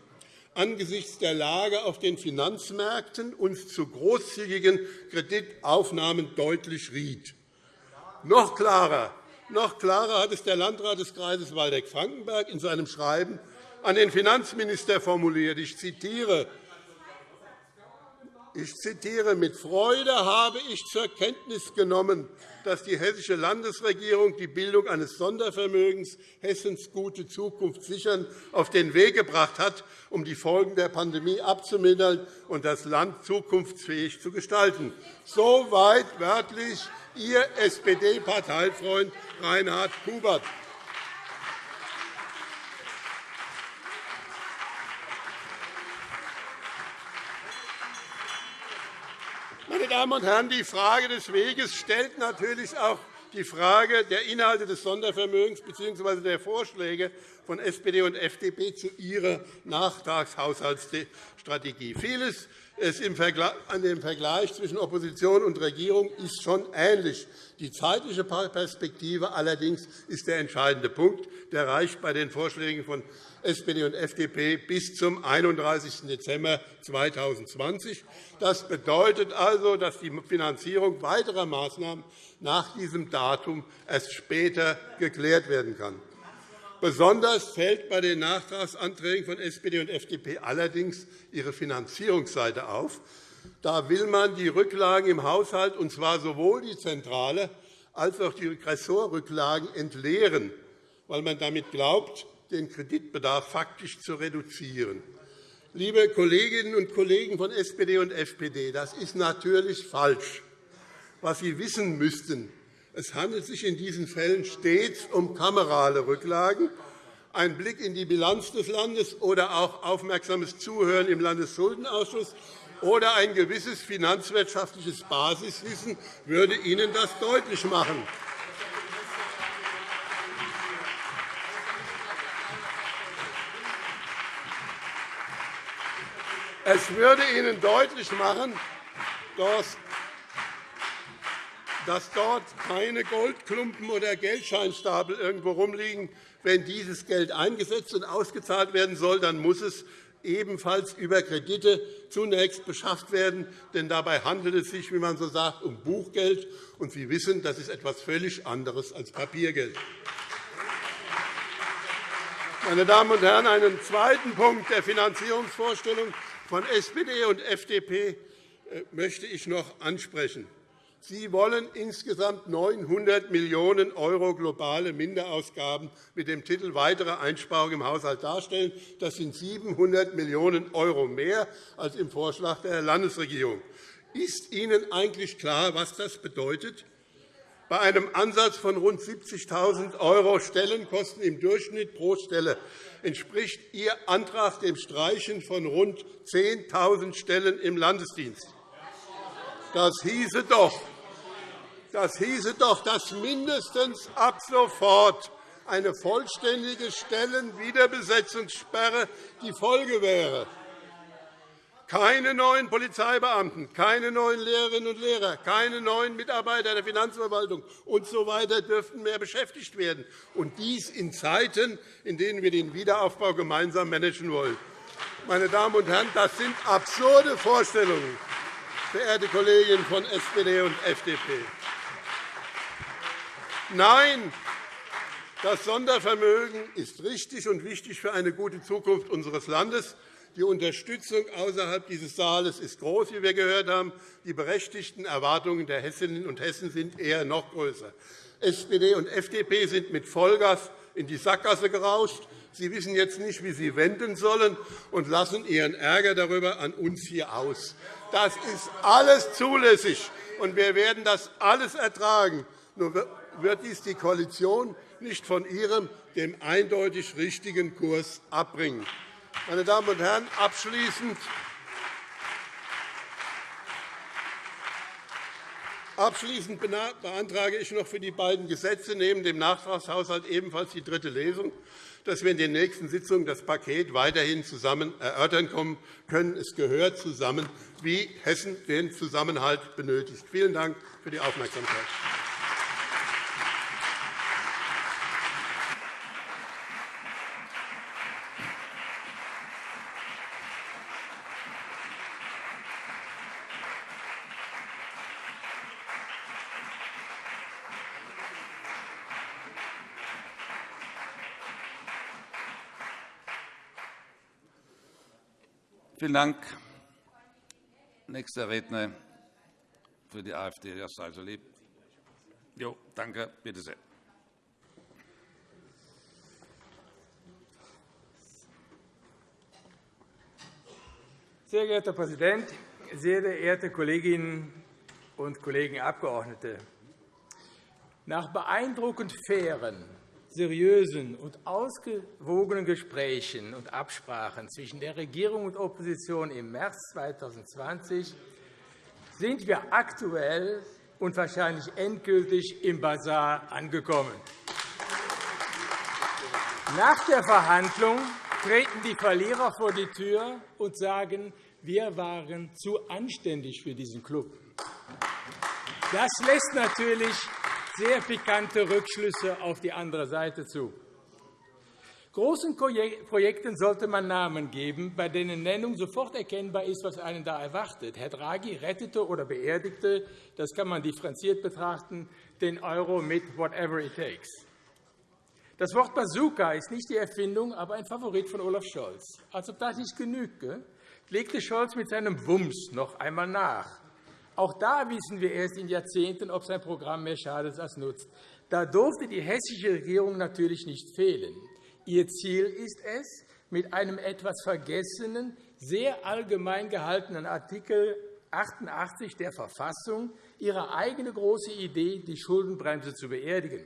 angesichts der Lage auf den Finanzmärkten uns zu großzügigen Kreditaufnahmen deutlich riet. Noch klarer, noch klarer hat es der Landrat des Kreises Waldeck-Frankenberg in seinem Schreiben an den Finanzminister formuliert. Ich zitiere, ich zitiere, mit Freude habe ich zur Kenntnis genommen, dass die Hessische Landesregierung die Bildung eines Sondervermögens Hessens gute Zukunft sichern auf den Weg gebracht hat, um die Folgen der Pandemie abzumildern und das Land zukunftsfähig zu gestalten. Soweit wörtlich Ihr SPD-Parteifreund Reinhard Kubert. Damen und Herren, die Frage des Weges stellt natürlich auch die Frage der Inhalte des Sondervermögens bzw. der Vorschläge von SPD und FDP zu ihrer Nachtragshaushaltsstrategie. Vieles an dem Vergleich zwischen Opposition und Regierung ist schon ähnlich. Die zeitliche Perspektive allerdings ist der entscheidende Punkt. Der reicht bei den Vorschlägen von SPD und FDP bis zum 31. Dezember 2020. Das bedeutet also, dass die Finanzierung weiterer Maßnahmen nach diesem Datum erst später geklärt werden kann. Besonders fällt bei den Nachtragsanträgen von SPD und FDP allerdings ihre Finanzierungsseite auf. Da will man die Rücklagen im Haushalt, und zwar sowohl die zentrale als auch die Ressortrücklagen, entleeren, weil man damit glaubt, den Kreditbedarf faktisch zu reduzieren. Liebe Kolleginnen und Kollegen von SPD und FDP, das ist natürlich falsch. Was Sie wissen müssten, es handelt sich in diesen Fällen stets um kamerale Rücklagen. Ein Blick in die Bilanz des Landes oder auch aufmerksames Zuhören im Landesschuldenausschuss oder ein gewisses finanzwirtschaftliches Basiswissen würde Ihnen das deutlich machen. Es würde Ihnen deutlich machen, dass dort keine Goldklumpen oder Geldscheinstapel irgendwo rumliegen. Wenn dieses Geld eingesetzt und ausgezahlt werden soll, dann muss es ebenfalls über Kredite zunächst beschafft werden. Denn dabei handelt es sich, wie man so sagt, um Buchgeld. Und Sie wissen, das ist etwas völlig anderes als Papiergeld. Meine Damen und Herren, einen zweiten Punkt der Finanzierungsvorstellung von SPD und FDP äh, möchte ich noch ansprechen. Sie wollen insgesamt 900 Millionen € globale Minderausgaben mit dem Titel Weitere Einsparungen im Haushalt darstellen. Das sind 700 Millionen € mehr als im Vorschlag der Landesregierung. Ist Ihnen eigentlich klar, was das bedeutet? Bei einem Ansatz von rund 70.000 € Stellenkosten im Durchschnitt pro Stelle entspricht Ihr Antrag dem Streichen von rund 10.000 Stellen im Landesdienst. Das hieße doch, das hieße doch, dass mindestens ab sofort eine vollständige Stellenwiederbesetzungssperre die Folge wäre. Keine neuen Polizeibeamten, keine neuen Lehrerinnen und Lehrer, keine neuen Mitarbeiter der Finanzverwaltung usw. So dürften mehr beschäftigt werden, und dies in Zeiten, in denen wir den Wiederaufbau gemeinsam managen wollen. Meine Damen und Herren, das sind absurde Vorstellungen verehrte Kolleginnen von SPD und FDP. Nein, das Sondervermögen ist richtig und wichtig für eine gute Zukunft unseres Landes. Die Unterstützung außerhalb dieses Saales ist groß, wie wir gehört haben. Die berechtigten Erwartungen der Hessinnen und Hessen sind eher noch größer. SPD und FDP sind mit Vollgas in die Sackgasse gerauscht. Sie wissen jetzt nicht, wie Sie wenden sollen, und lassen Ihren Ärger darüber an uns hier aus. Das ist alles zulässig, und wir werden das alles ertragen. Nur wird dies die Koalition nicht von ihrem, dem eindeutig richtigen Kurs abbringen. Meine Damen und Herren, abschließend Abschließend beantrage ich noch für die beiden Gesetze neben dem Nachtragshaushalt ebenfalls die dritte Lesung dass wir in den nächsten Sitzungen das Paket weiterhin zusammen erörtern können. Es gehört zusammen, wie Hessen den Zusammenhalt benötigt. Vielen Dank für die Aufmerksamkeit. Vielen Dank. Nächster Redner für die AfD, Herr Seisel. Jo, danke. Bitte sehr. Sehr geehrter Herr Präsident, sehr geehrte Kolleginnen und Kollegen Abgeordnete! Nach beeindruckend fairen seriösen und ausgewogenen Gesprächen und Absprachen zwischen der Regierung und Opposition im März 2020 sind wir aktuell und wahrscheinlich endgültig im Basar angekommen. Nach der Verhandlung treten die Verlierer vor die Tür und sagen, wir waren zu anständig für diesen Klub. Das lässt natürlich sehr pikante Rückschlüsse auf die andere Seite zu. Großen Projekten sollte man Namen geben, bei denen Nennung sofort erkennbar ist, was einen da erwartet. Herr Draghi rettete oder beerdigte, das kann man differenziert betrachten, den Euro mit whatever it takes. Das Wort Bazooka ist nicht die Erfindung, aber ein Favorit von Olaf Scholz. Als ob das nicht genüge, legte Scholz mit seinem Wumms noch einmal nach. Auch da wissen wir erst in Jahrzehnten, ob sein Programm mehr schadet als nutzt. Da durfte die hessische Regierung natürlich nicht fehlen. Ihr Ziel ist es, mit einem etwas vergessenen, sehr allgemein gehaltenen Artikel 88 der Verfassung ihre eigene große Idee, die Schuldenbremse, zu beerdigen.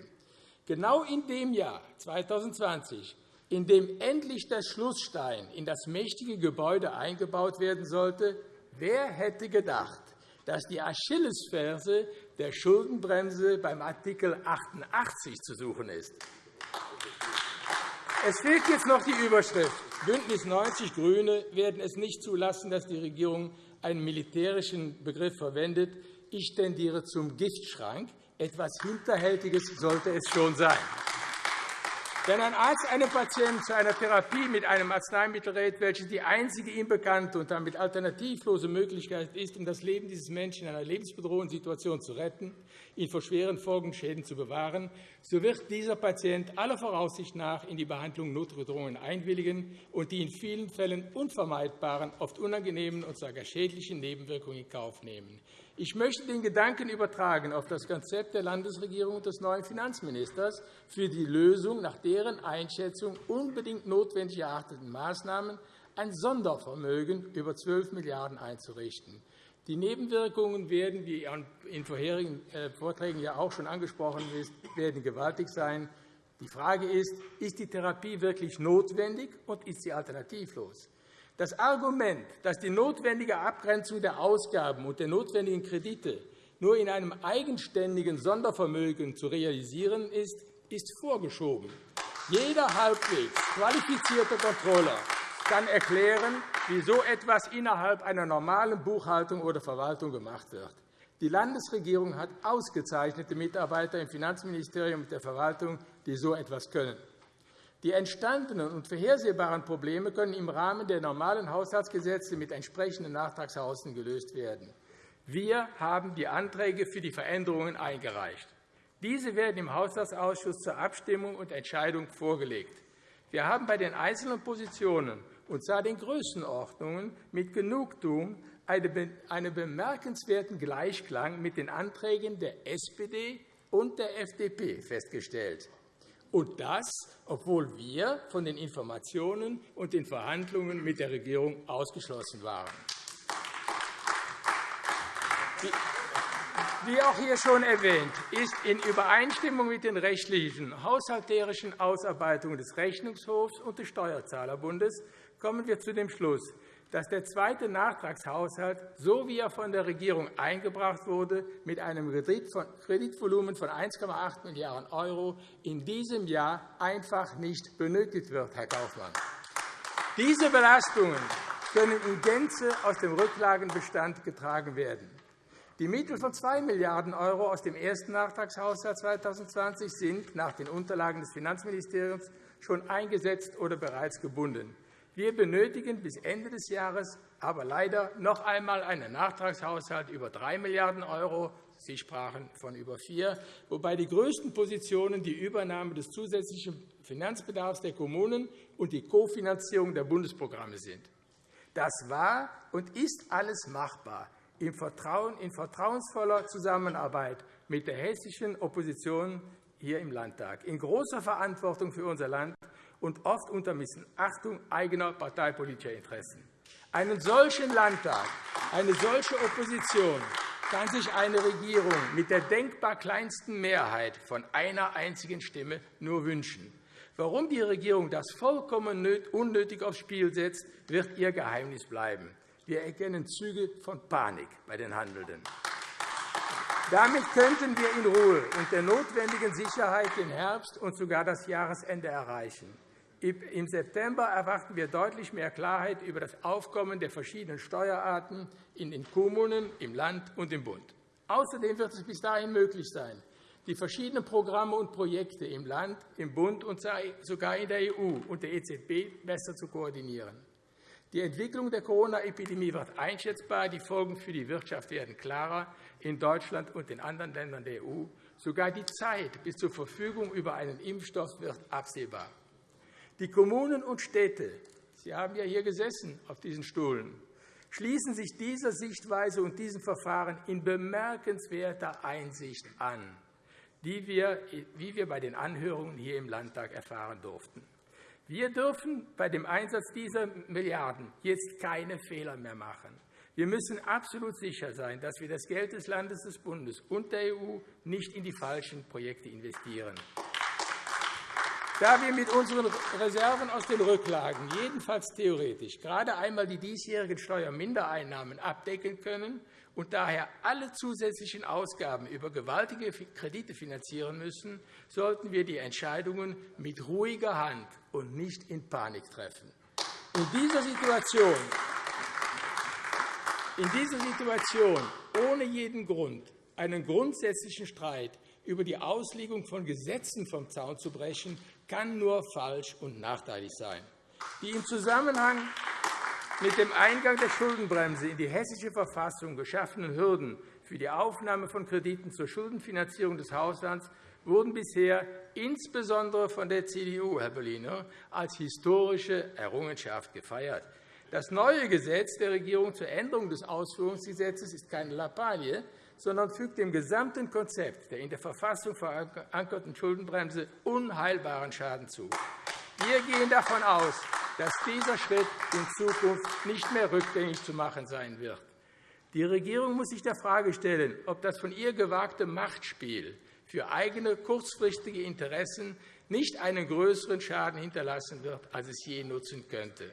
Genau in dem Jahr 2020, in dem endlich der Schlussstein in das mächtige Gebäude eingebaut werden sollte, wer hätte gedacht, dass die Achillesferse der Schuldenbremse beim Artikel 88 zu suchen ist? Es fehlt jetzt noch die Überschrift. BÜNDNIS 90 GRÜNE werden es nicht zulassen, dass die Regierung einen militärischen Begriff verwendet. Ich tendiere zum Giftschrank. Etwas Hinterhältiges sollte es schon sein. Wenn ein Arzt einem Patienten zu einer Therapie mit einem Arzneimittel rät, welches die einzige ihm bekannte und damit alternativlose Möglichkeit ist, um das Leben dieses Menschen in einer lebensbedrohenden Situation zu retten, ihn vor schweren Folgenschäden zu bewahren, so wird dieser Patient aller Voraussicht nach in die Behandlung notgedrungen einwilligen und die in vielen Fällen unvermeidbaren, oft unangenehmen und sogar schädlichen Nebenwirkungen in Kauf nehmen. Ich möchte den Gedanken übertragen auf das Konzept der Landesregierung und des neuen Finanzministers für die Lösung nach deren Einschätzung unbedingt notwendig erachteten Maßnahmen ein Sondervermögen über 12 Milliarden € einzurichten. Die Nebenwirkungen werden, wie in vorherigen äh, Vorträgen ja auch schon angesprochen ist, werden gewaltig sein. Die Frage ist, ist die Therapie wirklich notwendig und ist sie alternativlos? Das Argument, dass die notwendige Abgrenzung der Ausgaben und der notwendigen Kredite nur in einem eigenständigen Sondervermögen zu realisieren ist, ist vorgeschoben. Jeder halbwegs qualifizierte Controller kann erklären, wie so etwas innerhalb einer normalen Buchhaltung oder Verwaltung gemacht wird. Die Landesregierung hat ausgezeichnete Mitarbeiter im Finanzministerium und der Verwaltung, die so etwas können. Die entstandenen und vorhersehbaren Probleme können im Rahmen der normalen Haushaltsgesetze mit entsprechenden Nachtragshaushalten gelöst werden. Wir haben die Anträge für die Veränderungen eingereicht. Diese werden im Haushaltsausschuss zur Abstimmung und Entscheidung vorgelegt. Wir haben bei den einzelnen Positionen, und zwar den Größenordnungen, mit Genugtuung einen bemerkenswerten Gleichklang mit den Anträgen der SPD und der FDP festgestellt. Und das, obwohl wir von den Informationen und den Verhandlungen mit der Regierung ausgeschlossen waren. Wie auch hier schon erwähnt, ist in Übereinstimmung mit den rechtlichen, haushalterischen Ausarbeitungen des Rechnungshofs und des Steuerzahlerbundes kommen wir zu dem Schluss, dass der zweite Nachtragshaushalt, so wie er von der Regierung eingebracht wurde, mit einem Kreditvolumen von 1,8 Milliarden € in diesem Jahr einfach nicht benötigt wird, Herr Kaufmann. Diese Belastungen können in Gänze aus dem Rücklagenbestand getragen werden. Die Mittel von 2 Milliarden € aus dem ersten Nachtragshaushalt 2020 sind nach den Unterlagen des Finanzministeriums schon eingesetzt oder bereits gebunden. Wir benötigen bis Ende des Jahres aber leider noch einmal einen Nachtragshaushalt über 3 Milliarden €. Sie sprachen von über 4, wobei die größten Positionen die Übernahme des zusätzlichen Finanzbedarfs der Kommunen und die Kofinanzierung der Bundesprogramme sind. Das war und ist alles machbar in vertrauensvoller Zusammenarbeit mit der hessischen Opposition hier im Landtag, in großer Verantwortung für unser Land und oft unter Missachtung eigener parteipolitischer Interessen. Einen solchen Landtag, eine solche Opposition kann sich eine Regierung mit der denkbar kleinsten Mehrheit von einer einzigen Stimme nur wünschen. Warum die Regierung das vollkommen unnötig aufs Spiel setzt, wird ihr Geheimnis bleiben. Wir erkennen Züge von Panik bei den Handelnden. Damit könnten wir in Ruhe und der notwendigen Sicherheit den Herbst und sogar das Jahresende erreichen. Im September erwarten wir deutlich mehr Klarheit über das Aufkommen der verschiedenen Steuerarten in den Kommunen, im Land und im Bund. Außerdem wird es bis dahin möglich sein, die verschiedenen Programme und Projekte im Land, im Bund und sogar in der EU und der EZB besser zu koordinieren. Die Entwicklung der Corona-Epidemie wird einschätzbar, die Folgen für die Wirtschaft werden klarer in Deutschland und in anderen Ländern der EU. Sogar die Zeit bis zur Verfügung über einen Impfstoff wird absehbar. Die Kommunen und Städte, Sie haben ja hier gesessen auf diesen Stuhlen, schließen sich dieser Sichtweise und diesem Verfahren in bemerkenswerter Einsicht an wie wir, wie wir bei den Anhörungen hier im Landtag erfahren durften. Wir dürfen bei dem Einsatz dieser Milliarden jetzt keine Fehler mehr machen. Wir müssen absolut sicher sein, dass wir das Geld des Landes, des Bundes und der EU nicht in die falschen Projekte investieren. Da wir mit unseren Reserven aus den Rücklagen jedenfalls theoretisch gerade einmal die diesjährigen Steuermindereinnahmen abdecken können, und daher alle zusätzlichen Ausgaben über gewaltige Kredite finanzieren müssen, sollten wir die Entscheidungen mit ruhiger Hand und nicht in Panik treffen. In dieser Situation, in dieser Situation ohne jeden Grund einen grundsätzlichen Streit über die Auslegung von Gesetzen vom Zaun zu brechen, kann nur falsch und nachteilig sein. Die im Zusammenhang mit dem Eingang der Schuldenbremse in die Hessische Verfassung geschaffenen Hürden für die Aufnahme von Krediten zur Schuldenfinanzierung des Haushalts wurden bisher insbesondere von der CDU, Herr Bellino, als historische Errungenschaft gefeiert. Das neue Gesetz der Regierung zur Änderung des Ausführungsgesetzes ist keine Lappalie, sondern fügt dem gesamten Konzept der in der Verfassung verankerten Schuldenbremse unheilbaren Schaden zu. Wir gehen davon aus, dass dieser Schritt in Zukunft nicht mehr rückgängig zu machen sein wird. Die Regierung muss sich der Frage stellen, ob das von ihr gewagte Machtspiel für eigene kurzfristige Interessen nicht einen größeren Schaden hinterlassen wird, als es je nutzen könnte.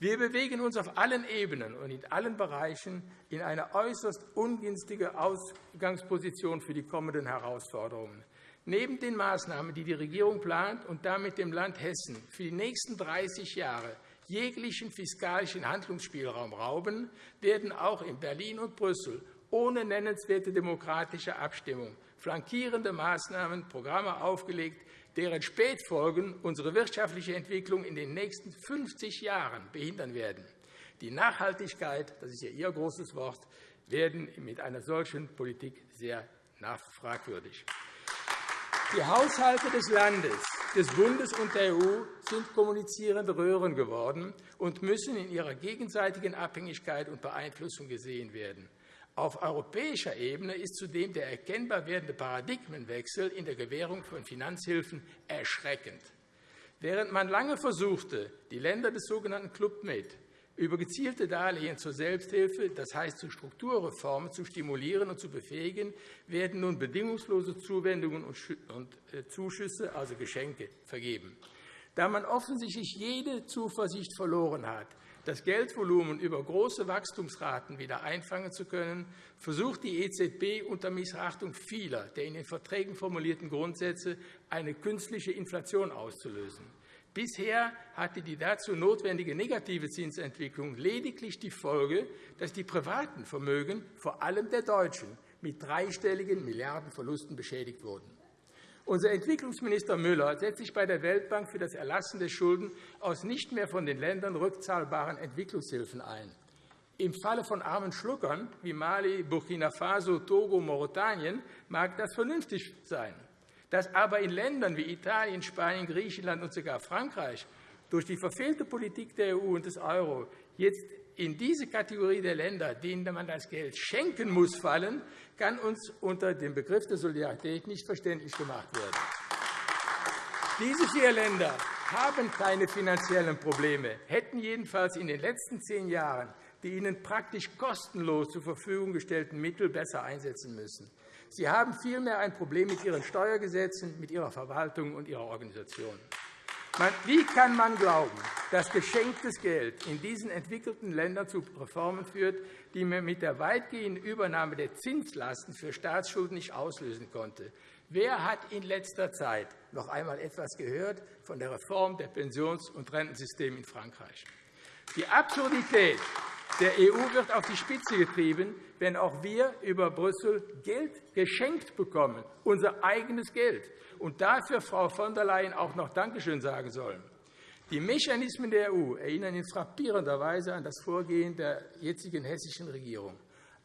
Wir bewegen uns auf allen Ebenen und in allen Bereichen in eine äußerst ungünstige Ausgangsposition für die kommenden Herausforderungen. Neben den Maßnahmen, die die Regierung plant und damit dem Land Hessen für die nächsten 30 Jahre jeglichen fiskalischen Handlungsspielraum rauben, werden auch in Berlin und Brüssel ohne nennenswerte demokratische Abstimmung flankierende Maßnahmen, Programme aufgelegt, deren Spätfolgen unsere wirtschaftliche Entwicklung in den nächsten 50 Jahren behindern werden. Die Nachhaltigkeit, das ist ja Ihr großes Wort, werden mit einer solchen Politik sehr fragwürdig. Die Haushalte des Landes, des Bundes und der EU sind kommunizierende Röhren geworden und müssen in ihrer gegenseitigen Abhängigkeit und Beeinflussung gesehen werden. Auf europäischer Ebene ist zudem der erkennbar werdende Paradigmenwechsel in der Gewährung von Finanzhilfen erschreckend. Während man lange versuchte, die Länder des sogenannten Club Med über gezielte Darlehen zur Selbsthilfe, das heißt zu Strukturreformen, zu stimulieren und zu befähigen, werden nun bedingungslose Zuwendungen und äh, Zuschüsse, also Geschenke, vergeben. Da man offensichtlich jede Zuversicht verloren hat, das Geldvolumen über große Wachstumsraten wieder einfangen zu können, versucht die EZB unter Missachtung vieler der in den Verträgen formulierten Grundsätze eine künstliche Inflation auszulösen. Bisher hatte die dazu notwendige negative Zinsentwicklung lediglich die Folge, dass die privaten Vermögen, vor allem der Deutschen, mit dreistelligen Milliardenverlusten beschädigt wurden. Unser Entwicklungsminister Müller setzt sich bei der Weltbank für das Erlassen der Schulden aus nicht mehr von den Ländern rückzahlbaren Entwicklungshilfen ein. Im Falle von armen Schluckern wie Mali, Burkina Faso, Togo, Mauretanien mag das vernünftig sein. Dass aber in Ländern wie Italien, Spanien, Griechenland und sogar Frankreich durch die verfehlte Politik der EU und des Euro jetzt in diese Kategorie der Länder, denen man das Geld schenken muss, fallen, kann uns unter dem Begriff der Solidarität nicht verständlich gemacht werden. Diese vier Länder haben keine finanziellen Probleme, hätten jedenfalls in den letzten zehn Jahren die ihnen praktisch kostenlos zur Verfügung gestellten Mittel besser einsetzen müssen. Sie haben vielmehr ein Problem mit Ihren Steuergesetzen, mit Ihrer Verwaltung und Ihrer Organisation. Wie kann man glauben, dass geschenktes Geld in diesen entwickelten Ländern zu Reformen führt, die man mit der weitgehenden Übernahme der Zinslasten für Staatsschulden nicht auslösen konnte? Wer hat in letzter Zeit noch einmal etwas gehört von der Reform der Pensions- und Rentensysteme in Frankreich? Die Absurdität der EU wird auf die Spitze getrieben, wenn auch wir über Brüssel Geld geschenkt bekommen, unser eigenes Geld, und dafür Frau von der Leyen auch noch Dankeschön sagen sollen. Die Mechanismen der EU erinnern in frappierender Weise an das Vorgehen der jetzigen hessischen Regierung.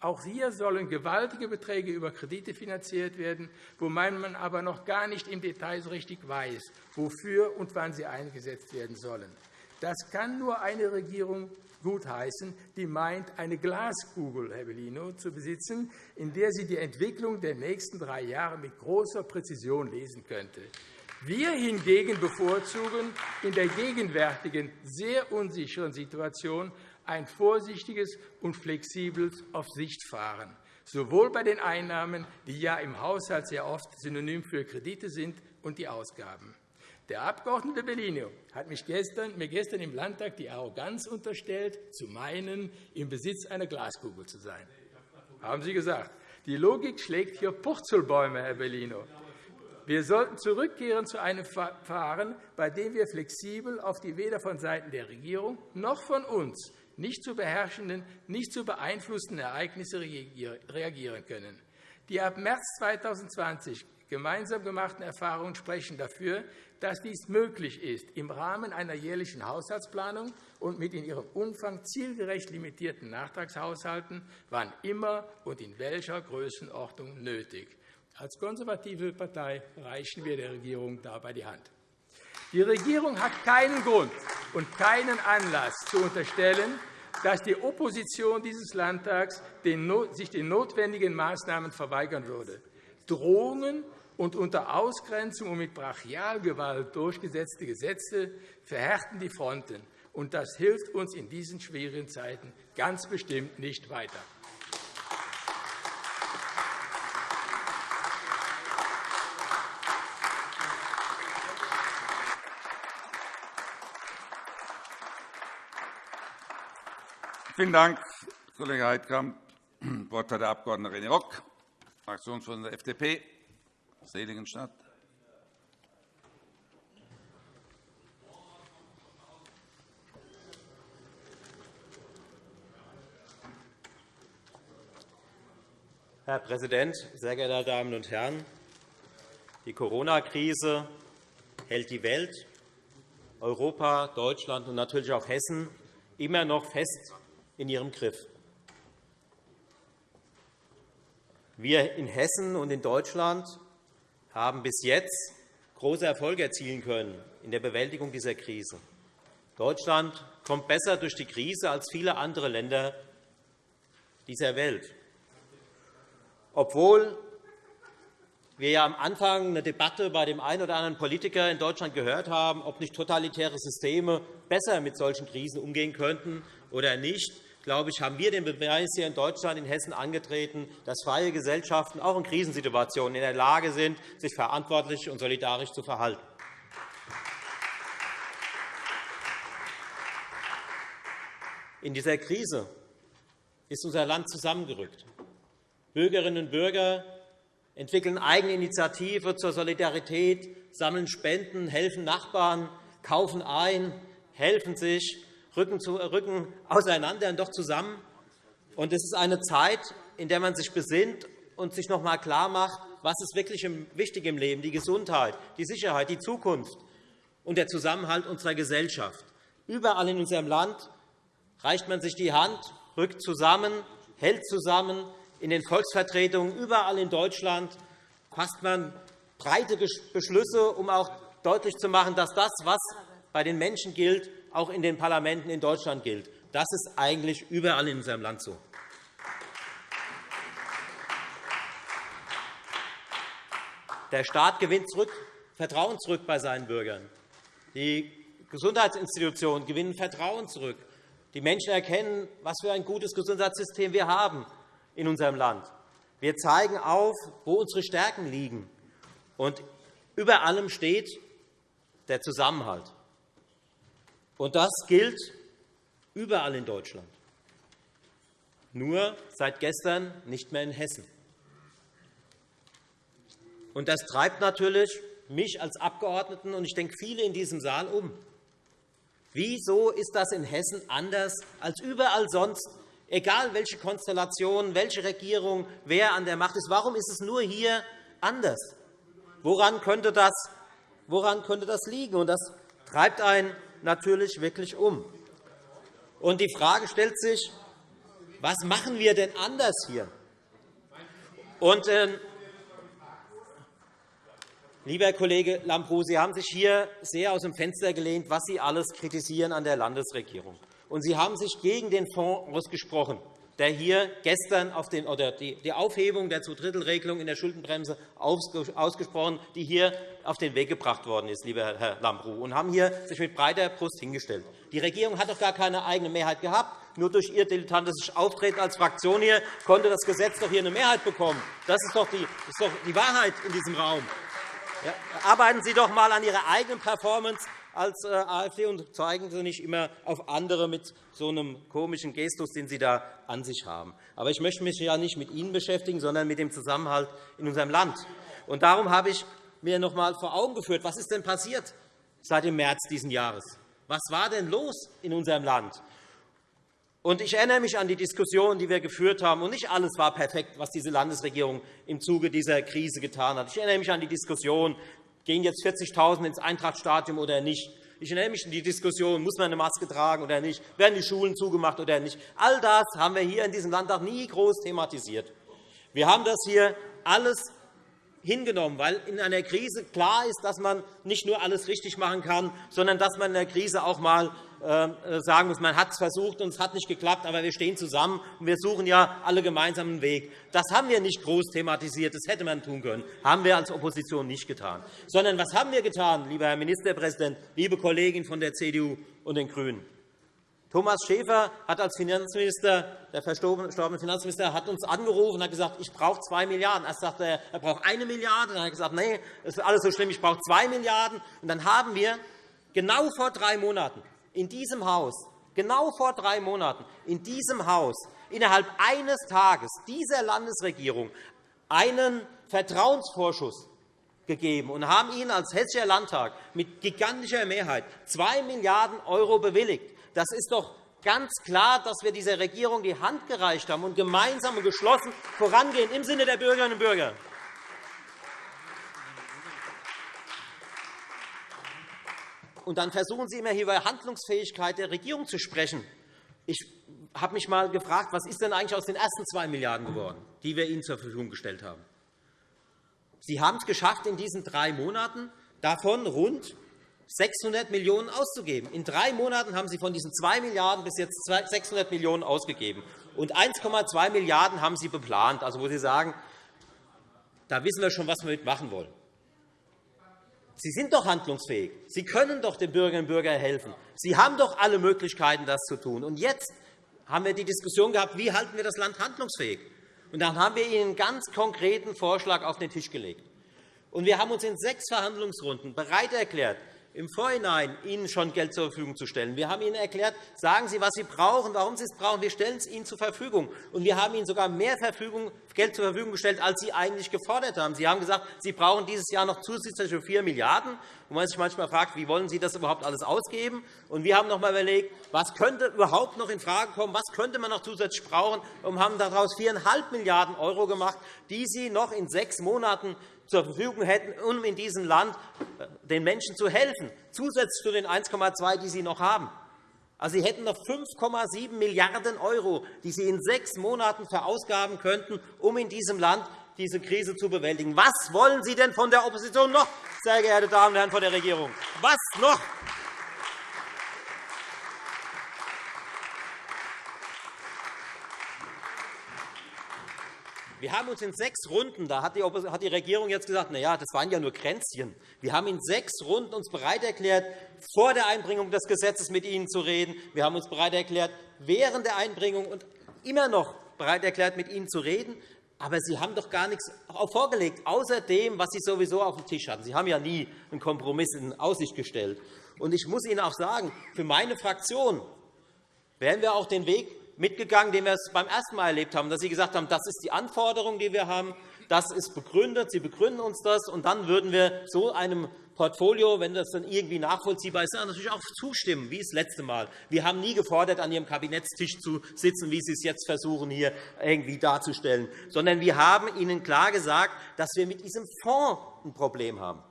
Auch hier sollen gewaltige Beträge über Kredite finanziert werden, wo man aber noch gar nicht im Detail so richtig weiß, wofür und wann sie eingesetzt werden sollen. Das kann nur eine Regierung gutheißen, die meint, eine Glaskugel, Herr Bellino, zu besitzen, in der sie die Entwicklung der nächsten drei Jahre mit großer Präzision lesen könnte. Wir hingegen bevorzugen in der gegenwärtigen, sehr unsicheren Situation ein vorsichtiges und flexibles Auf-Sicht-Fahren, sowohl bei den Einnahmen, die ja im Haushalt sehr oft synonym für Kredite sind, und die Ausgaben. Der Abg. Bellino hat mir gestern im Landtag die Arroganz unterstellt, zu meinen, im Besitz einer Glaskugel zu sein. Haben Sie gesagt. Die Logik schlägt hier Purzelbäume, Herr Bellino. Wir sollten zurückkehren zu einem Verfahren, bei dem wir flexibel auf die weder von Seiten der Regierung noch von uns nicht zu beherrschenden, nicht zu beeinflussenden Ereignisse reagieren können. Die ab März 2020 gemeinsam gemachten Erfahrungen sprechen dafür, dass dies möglich ist, im Rahmen einer jährlichen Haushaltsplanung und mit in ihrem Umfang zielgerecht limitierten Nachtragshaushalten, wann immer und in welcher Größenordnung nötig. Als konservative Partei reichen wir der Regierung dabei die Hand. Die Regierung hat keinen Grund und keinen Anlass zu unterstellen, dass die Opposition dieses Landtags sich den notwendigen Maßnahmen verweigern würde. Drohungen und unter Ausgrenzung und mit Brachialgewalt durchgesetzte Gesetze verhärten die Fronten. und Das hilft uns in diesen schwierigen Zeiten ganz bestimmt nicht weiter. Vielen Dank, Kollege Heidkamp. Das Wort hat der Abg. René Rock, Fraktionsvorsitzender der FDP, Seligenstadt. Herr Präsident, sehr geehrte Damen und Herren! Die Corona-Krise hält die Welt, Europa, Deutschland und natürlich auch Hessen immer noch fest in ihrem Griff. Wir in Hessen und in Deutschland haben bis jetzt große Erfolge erzielen können in der Bewältigung dieser Krise. Deutschland kommt besser durch die Krise als viele andere Länder dieser Welt. Obwohl wir ja am Anfang eine Debatte bei dem einen oder anderen Politiker in Deutschland gehört haben, ob nicht totalitäre Systeme besser mit solchen Krisen umgehen könnten oder nicht, glaube ich, haben wir den Beweis hier in Deutschland, in Hessen angetreten, dass freie Gesellschaften auch in Krisensituationen in der Lage sind, sich verantwortlich und solidarisch zu verhalten. In dieser Krise ist unser Land zusammengerückt. Bürgerinnen und Bürger entwickeln Eigeninitiative zur Solidarität, sammeln Spenden, helfen Nachbarn, kaufen ein, helfen sich, Rücken zu Rücken auseinander und doch zusammen. Und es ist eine Zeit, in der man sich besinnt und sich noch einmal klarmacht, was ist wirklich wichtig im Leben, die Gesundheit, die Sicherheit, die Zukunft und der Zusammenhalt unserer Gesellschaft. Überall in unserem Land reicht man sich die Hand, rückt zusammen, hält zusammen. In den Volksvertretungen überall in Deutschland fasst man breite Beschlüsse, um auch deutlich zu machen, dass das, was bei den Menschen gilt, auch in den Parlamenten in Deutschland gilt. Das ist eigentlich überall in unserem Land so. Der Staat gewinnt zurück, Vertrauen zurück bei seinen Bürgern. Die Gesundheitsinstitutionen gewinnen Vertrauen zurück. Die Menschen erkennen, was für ein gutes Gesundheitssystem wir haben in unserem Land. Wir zeigen auf, wo unsere Stärken liegen. Und über allem steht der Zusammenhalt. Und das gilt überall in Deutschland, nur seit gestern nicht mehr in Hessen. Und das treibt natürlich mich als Abgeordneten und ich denke viele in diesem Saal um. Wieso ist das in Hessen anders als überall sonst egal welche Konstellation, welche Regierung, wer an der Macht ist. Warum ist es nur hier anders? Woran könnte das, woran könnte das liegen? Und das treibt einen natürlich wirklich um. Die Frage stellt sich, was machen wir denn anders hier? Und, äh, lieber Kollege Lambrou, Sie haben sich hier sehr aus dem Fenster gelehnt, was Sie alles kritisieren an der Landesregierung. Und Sie haben sich gegen den Fonds ausgesprochen der hier gestern auf den, oder die Aufhebung der Zweidrittelregelung in der Schuldenbremse ausgesprochen, die hier auf den Weg gebracht worden ist, lieber Herr Lambrou, und haben hier sich mit breiter Brust hingestellt. Die Regierung hat doch gar keine eigene Mehrheit gehabt. Nur durch Ihr dilettantisches Auftreten als Fraktion hier konnte das Gesetz doch hier eine Mehrheit bekommen. Das ist doch die, ist doch die Wahrheit in diesem Raum. Ja, arbeiten Sie doch einmal an Ihrer eigenen Performance als äh, AfD und zeigen Sie nicht immer auf andere mit so einem komischen Gestus, den Sie da an sich haben. Aber ich möchte mich ja nicht mit Ihnen beschäftigen, sondern mit dem Zusammenhalt in unserem Land. Und darum habe ich mir noch einmal vor Augen geführt, was ist denn passiert seit dem März dieses Jahres? Was war denn los in unserem Land? Und ich erinnere mich an die Diskussion, die wir geführt haben. Und nicht alles war perfekt, was diese Landesregierung im Zuge dieser Krise getan hat. Ich erinnere mich an die Diskussion, Gehen jetzt 40.000 ins Eintrachtstadion oder nicht? Ich erinnere mich an die Diskussion, muss man eine Maske tragen oder nicht, werden die Schulen zugemacht oder nicht. All das haben wir hier in diesem Landtag nie groß thematisiert. Wir haben das hier alles hingenommen, weil in einer Krise klar ist, dass man nicht nur alles richtig machen kann, sondern dass man in der Krise auch einmal sagen muss, man hat es versucht und es hat nicht geklappt, aber wir stehen zusammen und wir suchen ja alle gemeinsam einen Weg. Das haben wir nicht groß thematisiert. Das hätte man tun können. Das haben wir als Opposition nicht getan. Sondern was haben wir getan, lieber Herr Ministerpräsident, liebe Kollegin von der CDU und den GRÜNEN? Thomas Schäfer hat als Finanzminister, der verstorbene Finanzminister, hat uns angerufen und hat gesagt, ich brauche 2 Milliarden €. Erst sagte er, er braucht eine Milliarde. Dann hat er gesagt, nein, das ist alles so schlimm, ich brauche 2 Milliarden €. Und dann haben wir genau vor drei Monaten in diesem Haus, genau vor drei Monaten, in diesem Haus innerhalb eines Tages dieser Landesregierung einen Vertrauensvorschuss gegeben und haben Ihnen als Hessischer Landtag mit gigantischer Mehrheit 2 Milliarden € bewilligt. Das ist doch ganz klar, dass wir dieser Regierung die Hand gereicht haben und gemeinsam und geschlossen vorangehen im Sinne der Bürgerinnen und Bürger. Und dann versuchen Sie immer hier über Handlungsfähigkeit der Regierung zu sprechen. Ich habe mich einmal gefragt, was ist denn eigentlich aus den ersten 2 Milliarden € geworden, die wir Ihnen zur Verfügung gestellt haben. Sie haben es geschafft, in diesen drei Monaten davon rund 600 Millionen € auszugeben. In drei Monaten haben Sie von diesen 2 Milliarden € bis jetzt 600 Millionen € ausgegeben. Und 1,2 Milliarden € haben Sie beplant, also wo Sie sagen, da wissen wir schon, was wir damit machen wollen. Sie sind doch handlungsfähig. Sie können doch den Bürgerinnen und Bürgern helfen. Sie haben doch alle Möglichkeiten, das zu tun. Und jetzt haben wir die Diskussion gehabt, wie halten wir das Land handlungsfähig. Und dann haben wir Ihnen einen ganz konkreten Vorschlag auf den Tisch gelegt. Und wir haben uns in sechs Verhandlungsrunden bereit erklärt, im Vorhinein Ihnen schon Geld zur Verfügung zu stellen. Wir haben Ihnen erklärt, sagen Sie, was Sie brauchen, warum Sie es brauchen. Wir stellen es Ihnen zur Verfügung. Und wir haben Ihnen sogar mehr Geld zur Verfügung gestellt, als Sie eigentlich gefordert haben. Sie haben gesagt, Sie brauchen dieses Jahr noch zusätzliche 4 Milliarden €. Und man sich manchmal fragt, wie wollen Sie das überhaupt alles ausgeben? Und wir haben noch einmal überlegt, was könnte überhaupt noch in Frage kommen, was könnte man noch zusätzlich brauchen, und haben daraus 4,5 Milliarden € gemacht, die Sie noch in sechs Monaten zur Verfügung hätten, um in diesem Land äh, den Menschen zu helfen, zusätzlich zu den 1,2, die Sie noch haben. Also, Sie hätten noch 5,7 Milliarden €, die Sie in sechs Monaten verausgaben könnten, um in diesem Land diese Krise zu bewältigen. Was wollen Sie denn von der Opposition noch, sehr geehrte Damen und Herren von der Regierung? Was noch? Wir haben uns in sechs Runden, da hat die Regierung jetzt gesagt, na ja, das waren ja nur Kränzchen. Wir haben in sechs Runden uns bereit erklärt, vor der Einbringung des Gesetzes mit Ihnen zu reden. Wir haben uns bereit erklärt, während der Einbringung und immer noch bereit erklärt, mit Ihnen zu reden. Aber Sie haben doch gar nichts vorgelegt, außer dem, was Sie sowieso auf dem Tisch hatten. Sie haben ja nie einen Kompromiss in Aussicht gestellt. Und ich muss Ihnen auch sagen, für meine Fraktion werden wir auch den Weg mitgegangen, den wir es beim ersten Mal erlebt haben, dass Sie gesagt haben, das ist die Anforderung, die wir haben. Das ist begründet. Sie begründen uns das. Und dann würden wir so einem Portfolio, wenn das dann irgendwie nachvollziehbar ist, natürlich auch zustimmen, wie das letzte Mal. Wir haben nie gefordert, an Ihrem Kabinettstisch zu sitzen, wie Sie es jetzt versuchen, hier irgendwie darzustellen, sondern wir haben Ihnen klar gesagt, dass wir mit diesem Fonds ein Problem haben.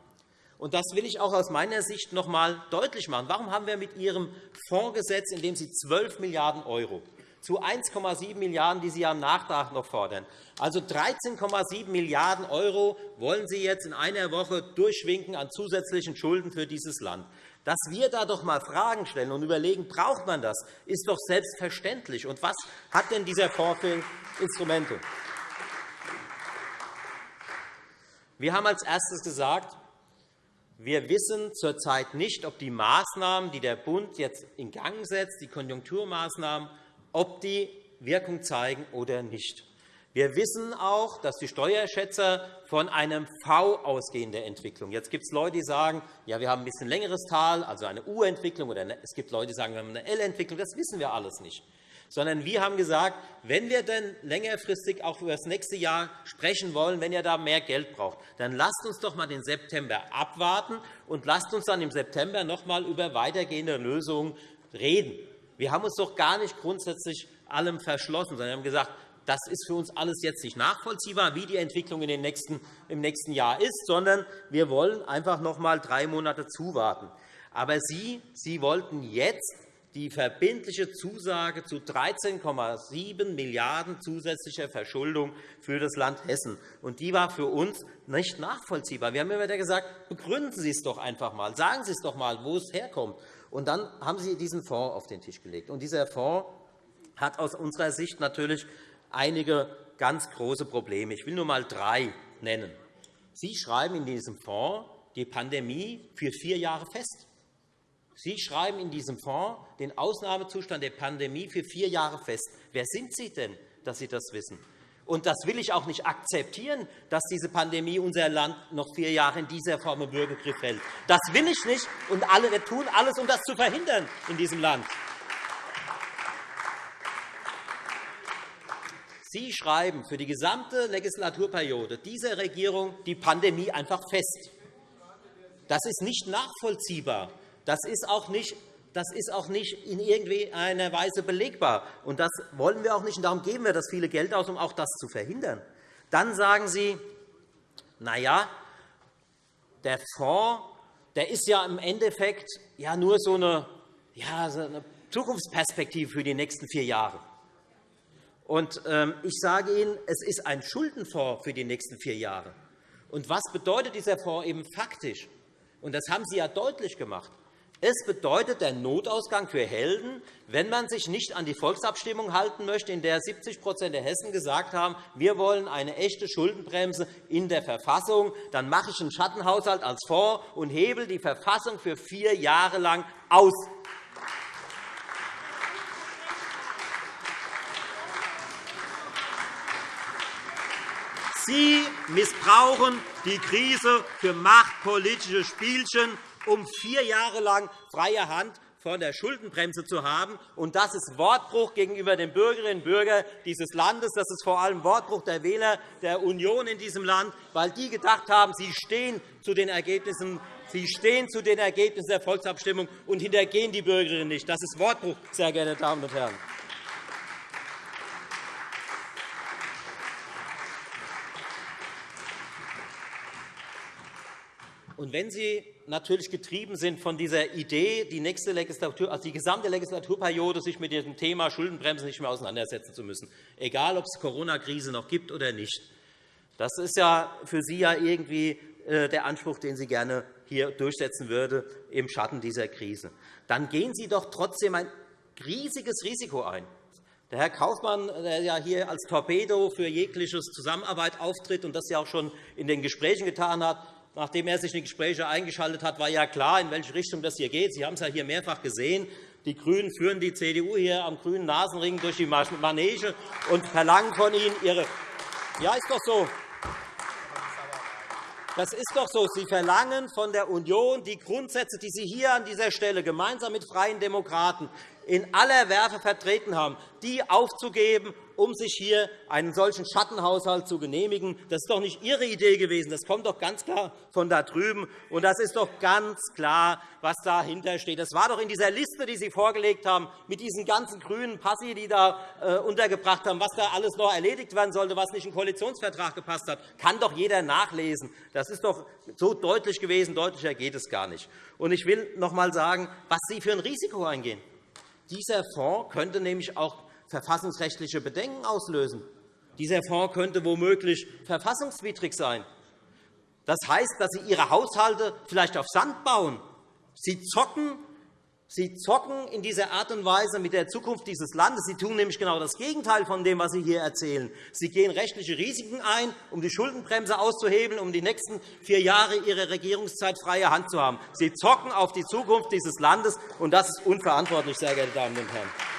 Und das will ich auch aus meiner Sicht noch einmal deutlich machen. Warum haben wir mit Ihrem Fondsgesetz, in dem Sie 12 Milliarden € zu 1,7 Milliarden €, die Sie am Nachtrag noch fordern. Also 13,7 Milliarden € wollen Sie jetzt in einer Woche durchwinken an zusätzlichen Schulden für dieses Land. Dass wir da doch einmal Fragen stellen und überlegen, braucht man das, ist doch selbstverständlich. Und was hat denn dieser Fonds für Instrumente? Wir haben als erstes gesagt, wir wissen zurzeit nicht, ob die Maßnahmen, die der Bund jetzt in Gang setzt, die Konjunkturmaßnahmen, ob die Wirkung zeigen oder nicht. Wir wissen auch, dass die Steuerschätzer von einem V ausgehen der Entwicklung. Jetzt gibt es Leute, die sagen, ja, wir haben ein bisschen längeres Tal, also eine U-Entwicklung, oder es gibt Leute, die sagen, wir haben eine L-Entwicklung. Das wissen wir alles nicht sondern wir haben gesagt, wenn wir denn längerfristig auch über das nächste Jahr sprechen wollen, wenn ihr da mehr Geld braucht, dann lasst uns doch einmal den September abwarten und lasst uns dann im September noch einmal über weitergehende Lösungen reden. Wir haben uns doch gar nicht grundsätzlich allem verschlossen, sondern haben gesagt, das ist für uns alles jetzt nicht nachvollziehbar, wie die Entwicklung in den nächsten, im nächsten Jahr ist, sondern wir wollen einfach noch einmal drei Monate zuwarten. Aber Sie, Sie wollten jetzt die verbindliche Zusage zu 13,7 Milliarden € zusätzlicher Verschuldung für das Land Hessen. Und die war für uns nicht nachvollziehbar. Wir haben immer wieder gesagt, begründen Sie es doch einfach einmal, sagen Sie es doch einmal, wo es herkommt. Und dann haben Sie diesen Fonds auf den Tisch gelegt. Und dieser Fonds hat aus unserer Sicht natürlich einige ganz große Probleme. Ich will nur einmal drei nennen. Sie schreiben in diesem Fonds die Pandemie für vier Jahre fest. Sie schreiben in diesem Fonds den Ausnahmezustand der Pandemie für vier Jahre fest. Wer sind Sie denn, dass Sie das wissen? Und das will ich auch nicht akzeptieren, dass diese Pandemie unser Land noch vier Jahre in dieser Form im Bürgergriff hält. Das will ich nicht, und alle tun alles, um das zu verhindern in diesem Land. Sie schreiben für die gesamte Legislaturperiode dieser Regierung die Pandemie einfach fest. Das ist nicht nachvollziehbar. Das ist auch nicht das ist auch nicht in irgendeiner Weise belegbar. Und das wollen wir auch nicht. Und darum geben wir das viele Geld aus, um auch das zu verhindern. Dann sagen Sie, na ja, der Fonds der ist ja im Endeffekt ja nur so eine, ja, so eine Zukunftsperspektive für die nächsten vier Jahre. Und, ähm, ich sage Ihnen, es ist ein Schuldenfonds für die nächsten vier Jahre. Und was bedeutet dieser Fonds eben faktisch? Und das haben Sie ja deutlich gemacht. Es bedeutet der Notausgang für Helden, wenn man sich nicht an die Volksabstimmung halten möchte, in der 70% der Hessen gesagt haben, wir wollen eine echte Schuldenbremse in der Verfassung. Dann mache ich einen Schattenhaushalt als Fonds und hebel die Verfassung für vier Jahre lang aus. Sie missbrauchen die Krise für machtpolitische Spielchen um vier Jahre lang freie Hand von der Schuldenbremse zu haben. Und das ist Wortbruch gegenüber den Bürgerinnen und Bürgern dieses Landes. Das ist vor allem Wortbruch der Wähler der Union in diesem Land, weil die gedacht haben, sie stehen zu den Ergebnissen Sie stehen zu den Ergebnissen der Volksabstimmung und hintergehen die Bürgerinnen nicht. Das ist Wortbruch, sehr geehrte Damen und Herren. Und wenn Sie natürlich getrieben sind von dieser Idee, die, nächste Legislatur, also die gesamte Legislaturperiode sich mit dem Thema Schuldenbremse nicht mehr auseinandersetzen zu müssen, egal ob es Corona-Krise noch gibt oder nicht. Das ist ja für Sie ja irgendwie äh, der Anspruch, den Sie gerne hier durchsetzen würde im Schatten dieser Krise. Dann gehen Sie doch trotzdem ein riesiges Risiko ein. Der Herr Kaufmann, der ja hier als Torpedo für jegliche Zusammenarbeit auftritt und das ja auch schon in den Gesprächen getan hat, Nachdem er sich in die Gespräche eingeschaltet hat, war ja klar, in welche Richtung das hier geht. Sie haben es ja hier mehrfach gesehen. Die GRÜNEN führen die CDU hier am grünen Nasenring durch die Manege und verlangen von ihnen ihre Ja, ist doch so. Das ist doch so. Sie verlangen von der Union die Grundsätze, die Sie hier an dieser Stelle gemeinsam mit Freien Demokraten in aller Werfe vertreten haben, die aufzugeben, um sich hier einen solchen Schattenhaushalt zu genehmigen. Das ist doch nicht Ihre Idee gewesen. Das kommt doch ganz klar von da drüben. Und das ist doch ganz klar, was dahinter steht. Das war doch in dieser Liste, die Sie vorgelegt haben, mit diesen ganzen grünen Passi, die da äh, untergebracht haben, was da alles noch erledigt werden sollte, was nicht in den Koalitionsvertrag gepasst hat. Kann doch jeder nachlesen. Das ist doch so deutlich gewesen. Deutlicher geht es gar nicht. Und ich will noch einmal sagen, was Sie für ein Risiko eingehen. Dieser Fonds könnte nämlich auch verfassungsrechtliche Bedenken auslösen. Dieser Fonds könnte womöglich verfassungswidrig sein. Das heißt, dass Sie Ihre Haushalte vielleicht auf Sand bauen. Sie zocken, Sie zocken in dieser Art und Weise mit der Zukunft dieses Landes. Sie tun nämlich genau das Gegenteil von dem, was Sie hier erzählen. Sie gehen rechtliche Risiken ein, um die Schuldenbremse auszuhebeln, um die nächsten vier Jahre Ihrer Regierungszeit freie Hand zu haben. Sie zocken auf die Zukunft dieses Landes, und das ist unverantwortlich, sehr geehrte Damen und Herren.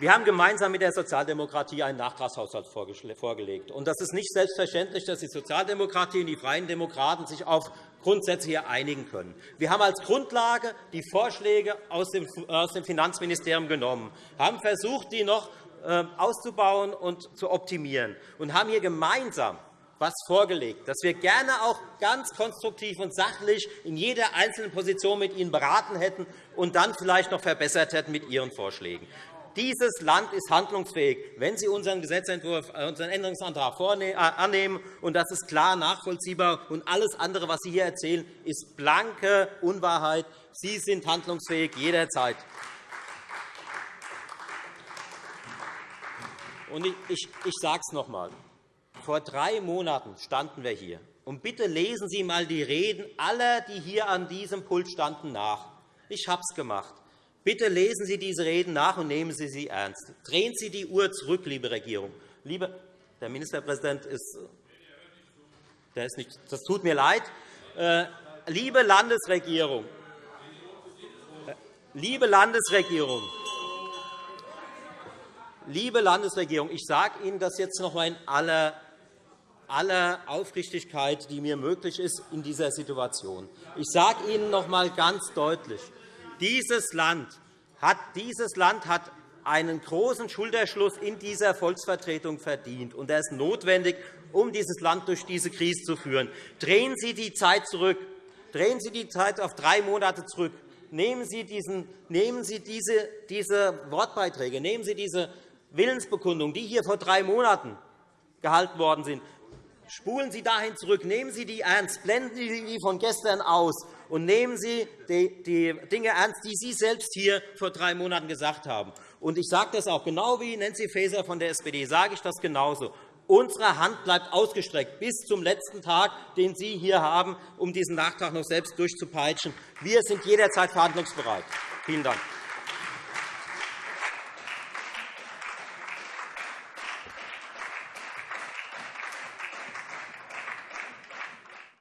Wir haben gemeinsam mit der Sozialdemokratie einen Nachtragshaushalt vorgelegt. Es ist nicht selbstverständlich, dass die Sozialdemokratie und die Freien Demokraten sich auf Grundsätze hier einigen können. Wir haben als Grundlage die Vorschläge aus dem Finanzministerium genommen, haben versucht, die noch äh, auszubauen und zu optimieren, und haben hier gemeinsam etwas vorgelegt, das wir gerne auch ganz konstruktiv und sachlich in jeder einzelnen Position mit Ihnen beraten hätten und dann vielleicht noch verbessert hätten mit Ihren Vorschlägen. Dieses Land ist handlungsfähig, wenn Sie unseren Gesetzentwurf, äh, unseren Änderungsantrag äh, annehmen. Und das ist klar nachvollziehbar. Und alles andere, was Sie hier erzählen, ist blanke Unwahrheit. Sie sind handlungsfähig jederzeit. Und ich, ich, sage es noch einmal. Vor drei Monaten standen wir hier. Und bitte lesen Sie einmal die Reden aller, die hier an diesem Pult standen, nach. Ich habe es gemacht. Bitte lesen Sie diese Reden nach und nehmen Sie sie ernst. Drehen Sie die Uhr zurück, liebe Regierung. Liebe, der Ministerpräsident ist, der ist nicht, das tut mir leid. Äh, liebe Landesregierung, äh, liebe Landesregierung, liebe Landesregierung, ich sage Ihnen das jetzt noch einmal in aller aller Aufrichtigkeit, die mir möglich ist in dieser Situation. Ich sage Ihnen noch einmal ganz deutlich, dieses Land hat, dieses Land hat einen großen Schulterschluss in dieser Volksvertretung verdient. und Er ist notwendig, um dieses Land durch diese Krise zu führen. Drehen Sie die Zeit zurück. Drehen Sie die Zeit auf drei Monate zurück. Nehmen Sie, diesen, nehmen Sie diese, diese Wortbeiträge, nehmen Sie diese Willensbekundungen, die hier vor drei Monaten gehalten worden sind. Spulen Sie dahin zurück, nehmen Sie die ernst, blenden Sie die von gestern aus und nehmen Sie die Dinge ernst, die Sie selbst hier vor drei Monaten gesagt haben. Und ich sage das auch genau wie Nancy Faeser von der SPD, sage ich das genauso. Unsere Hand bleibt ausgestreckt bis zum letzten Tag, den Sie hier haben, um diesen Nachtrag noch selbst durchzupeitschen. Wir sind jederzeit verhandlungsbereit. Vielen Dank.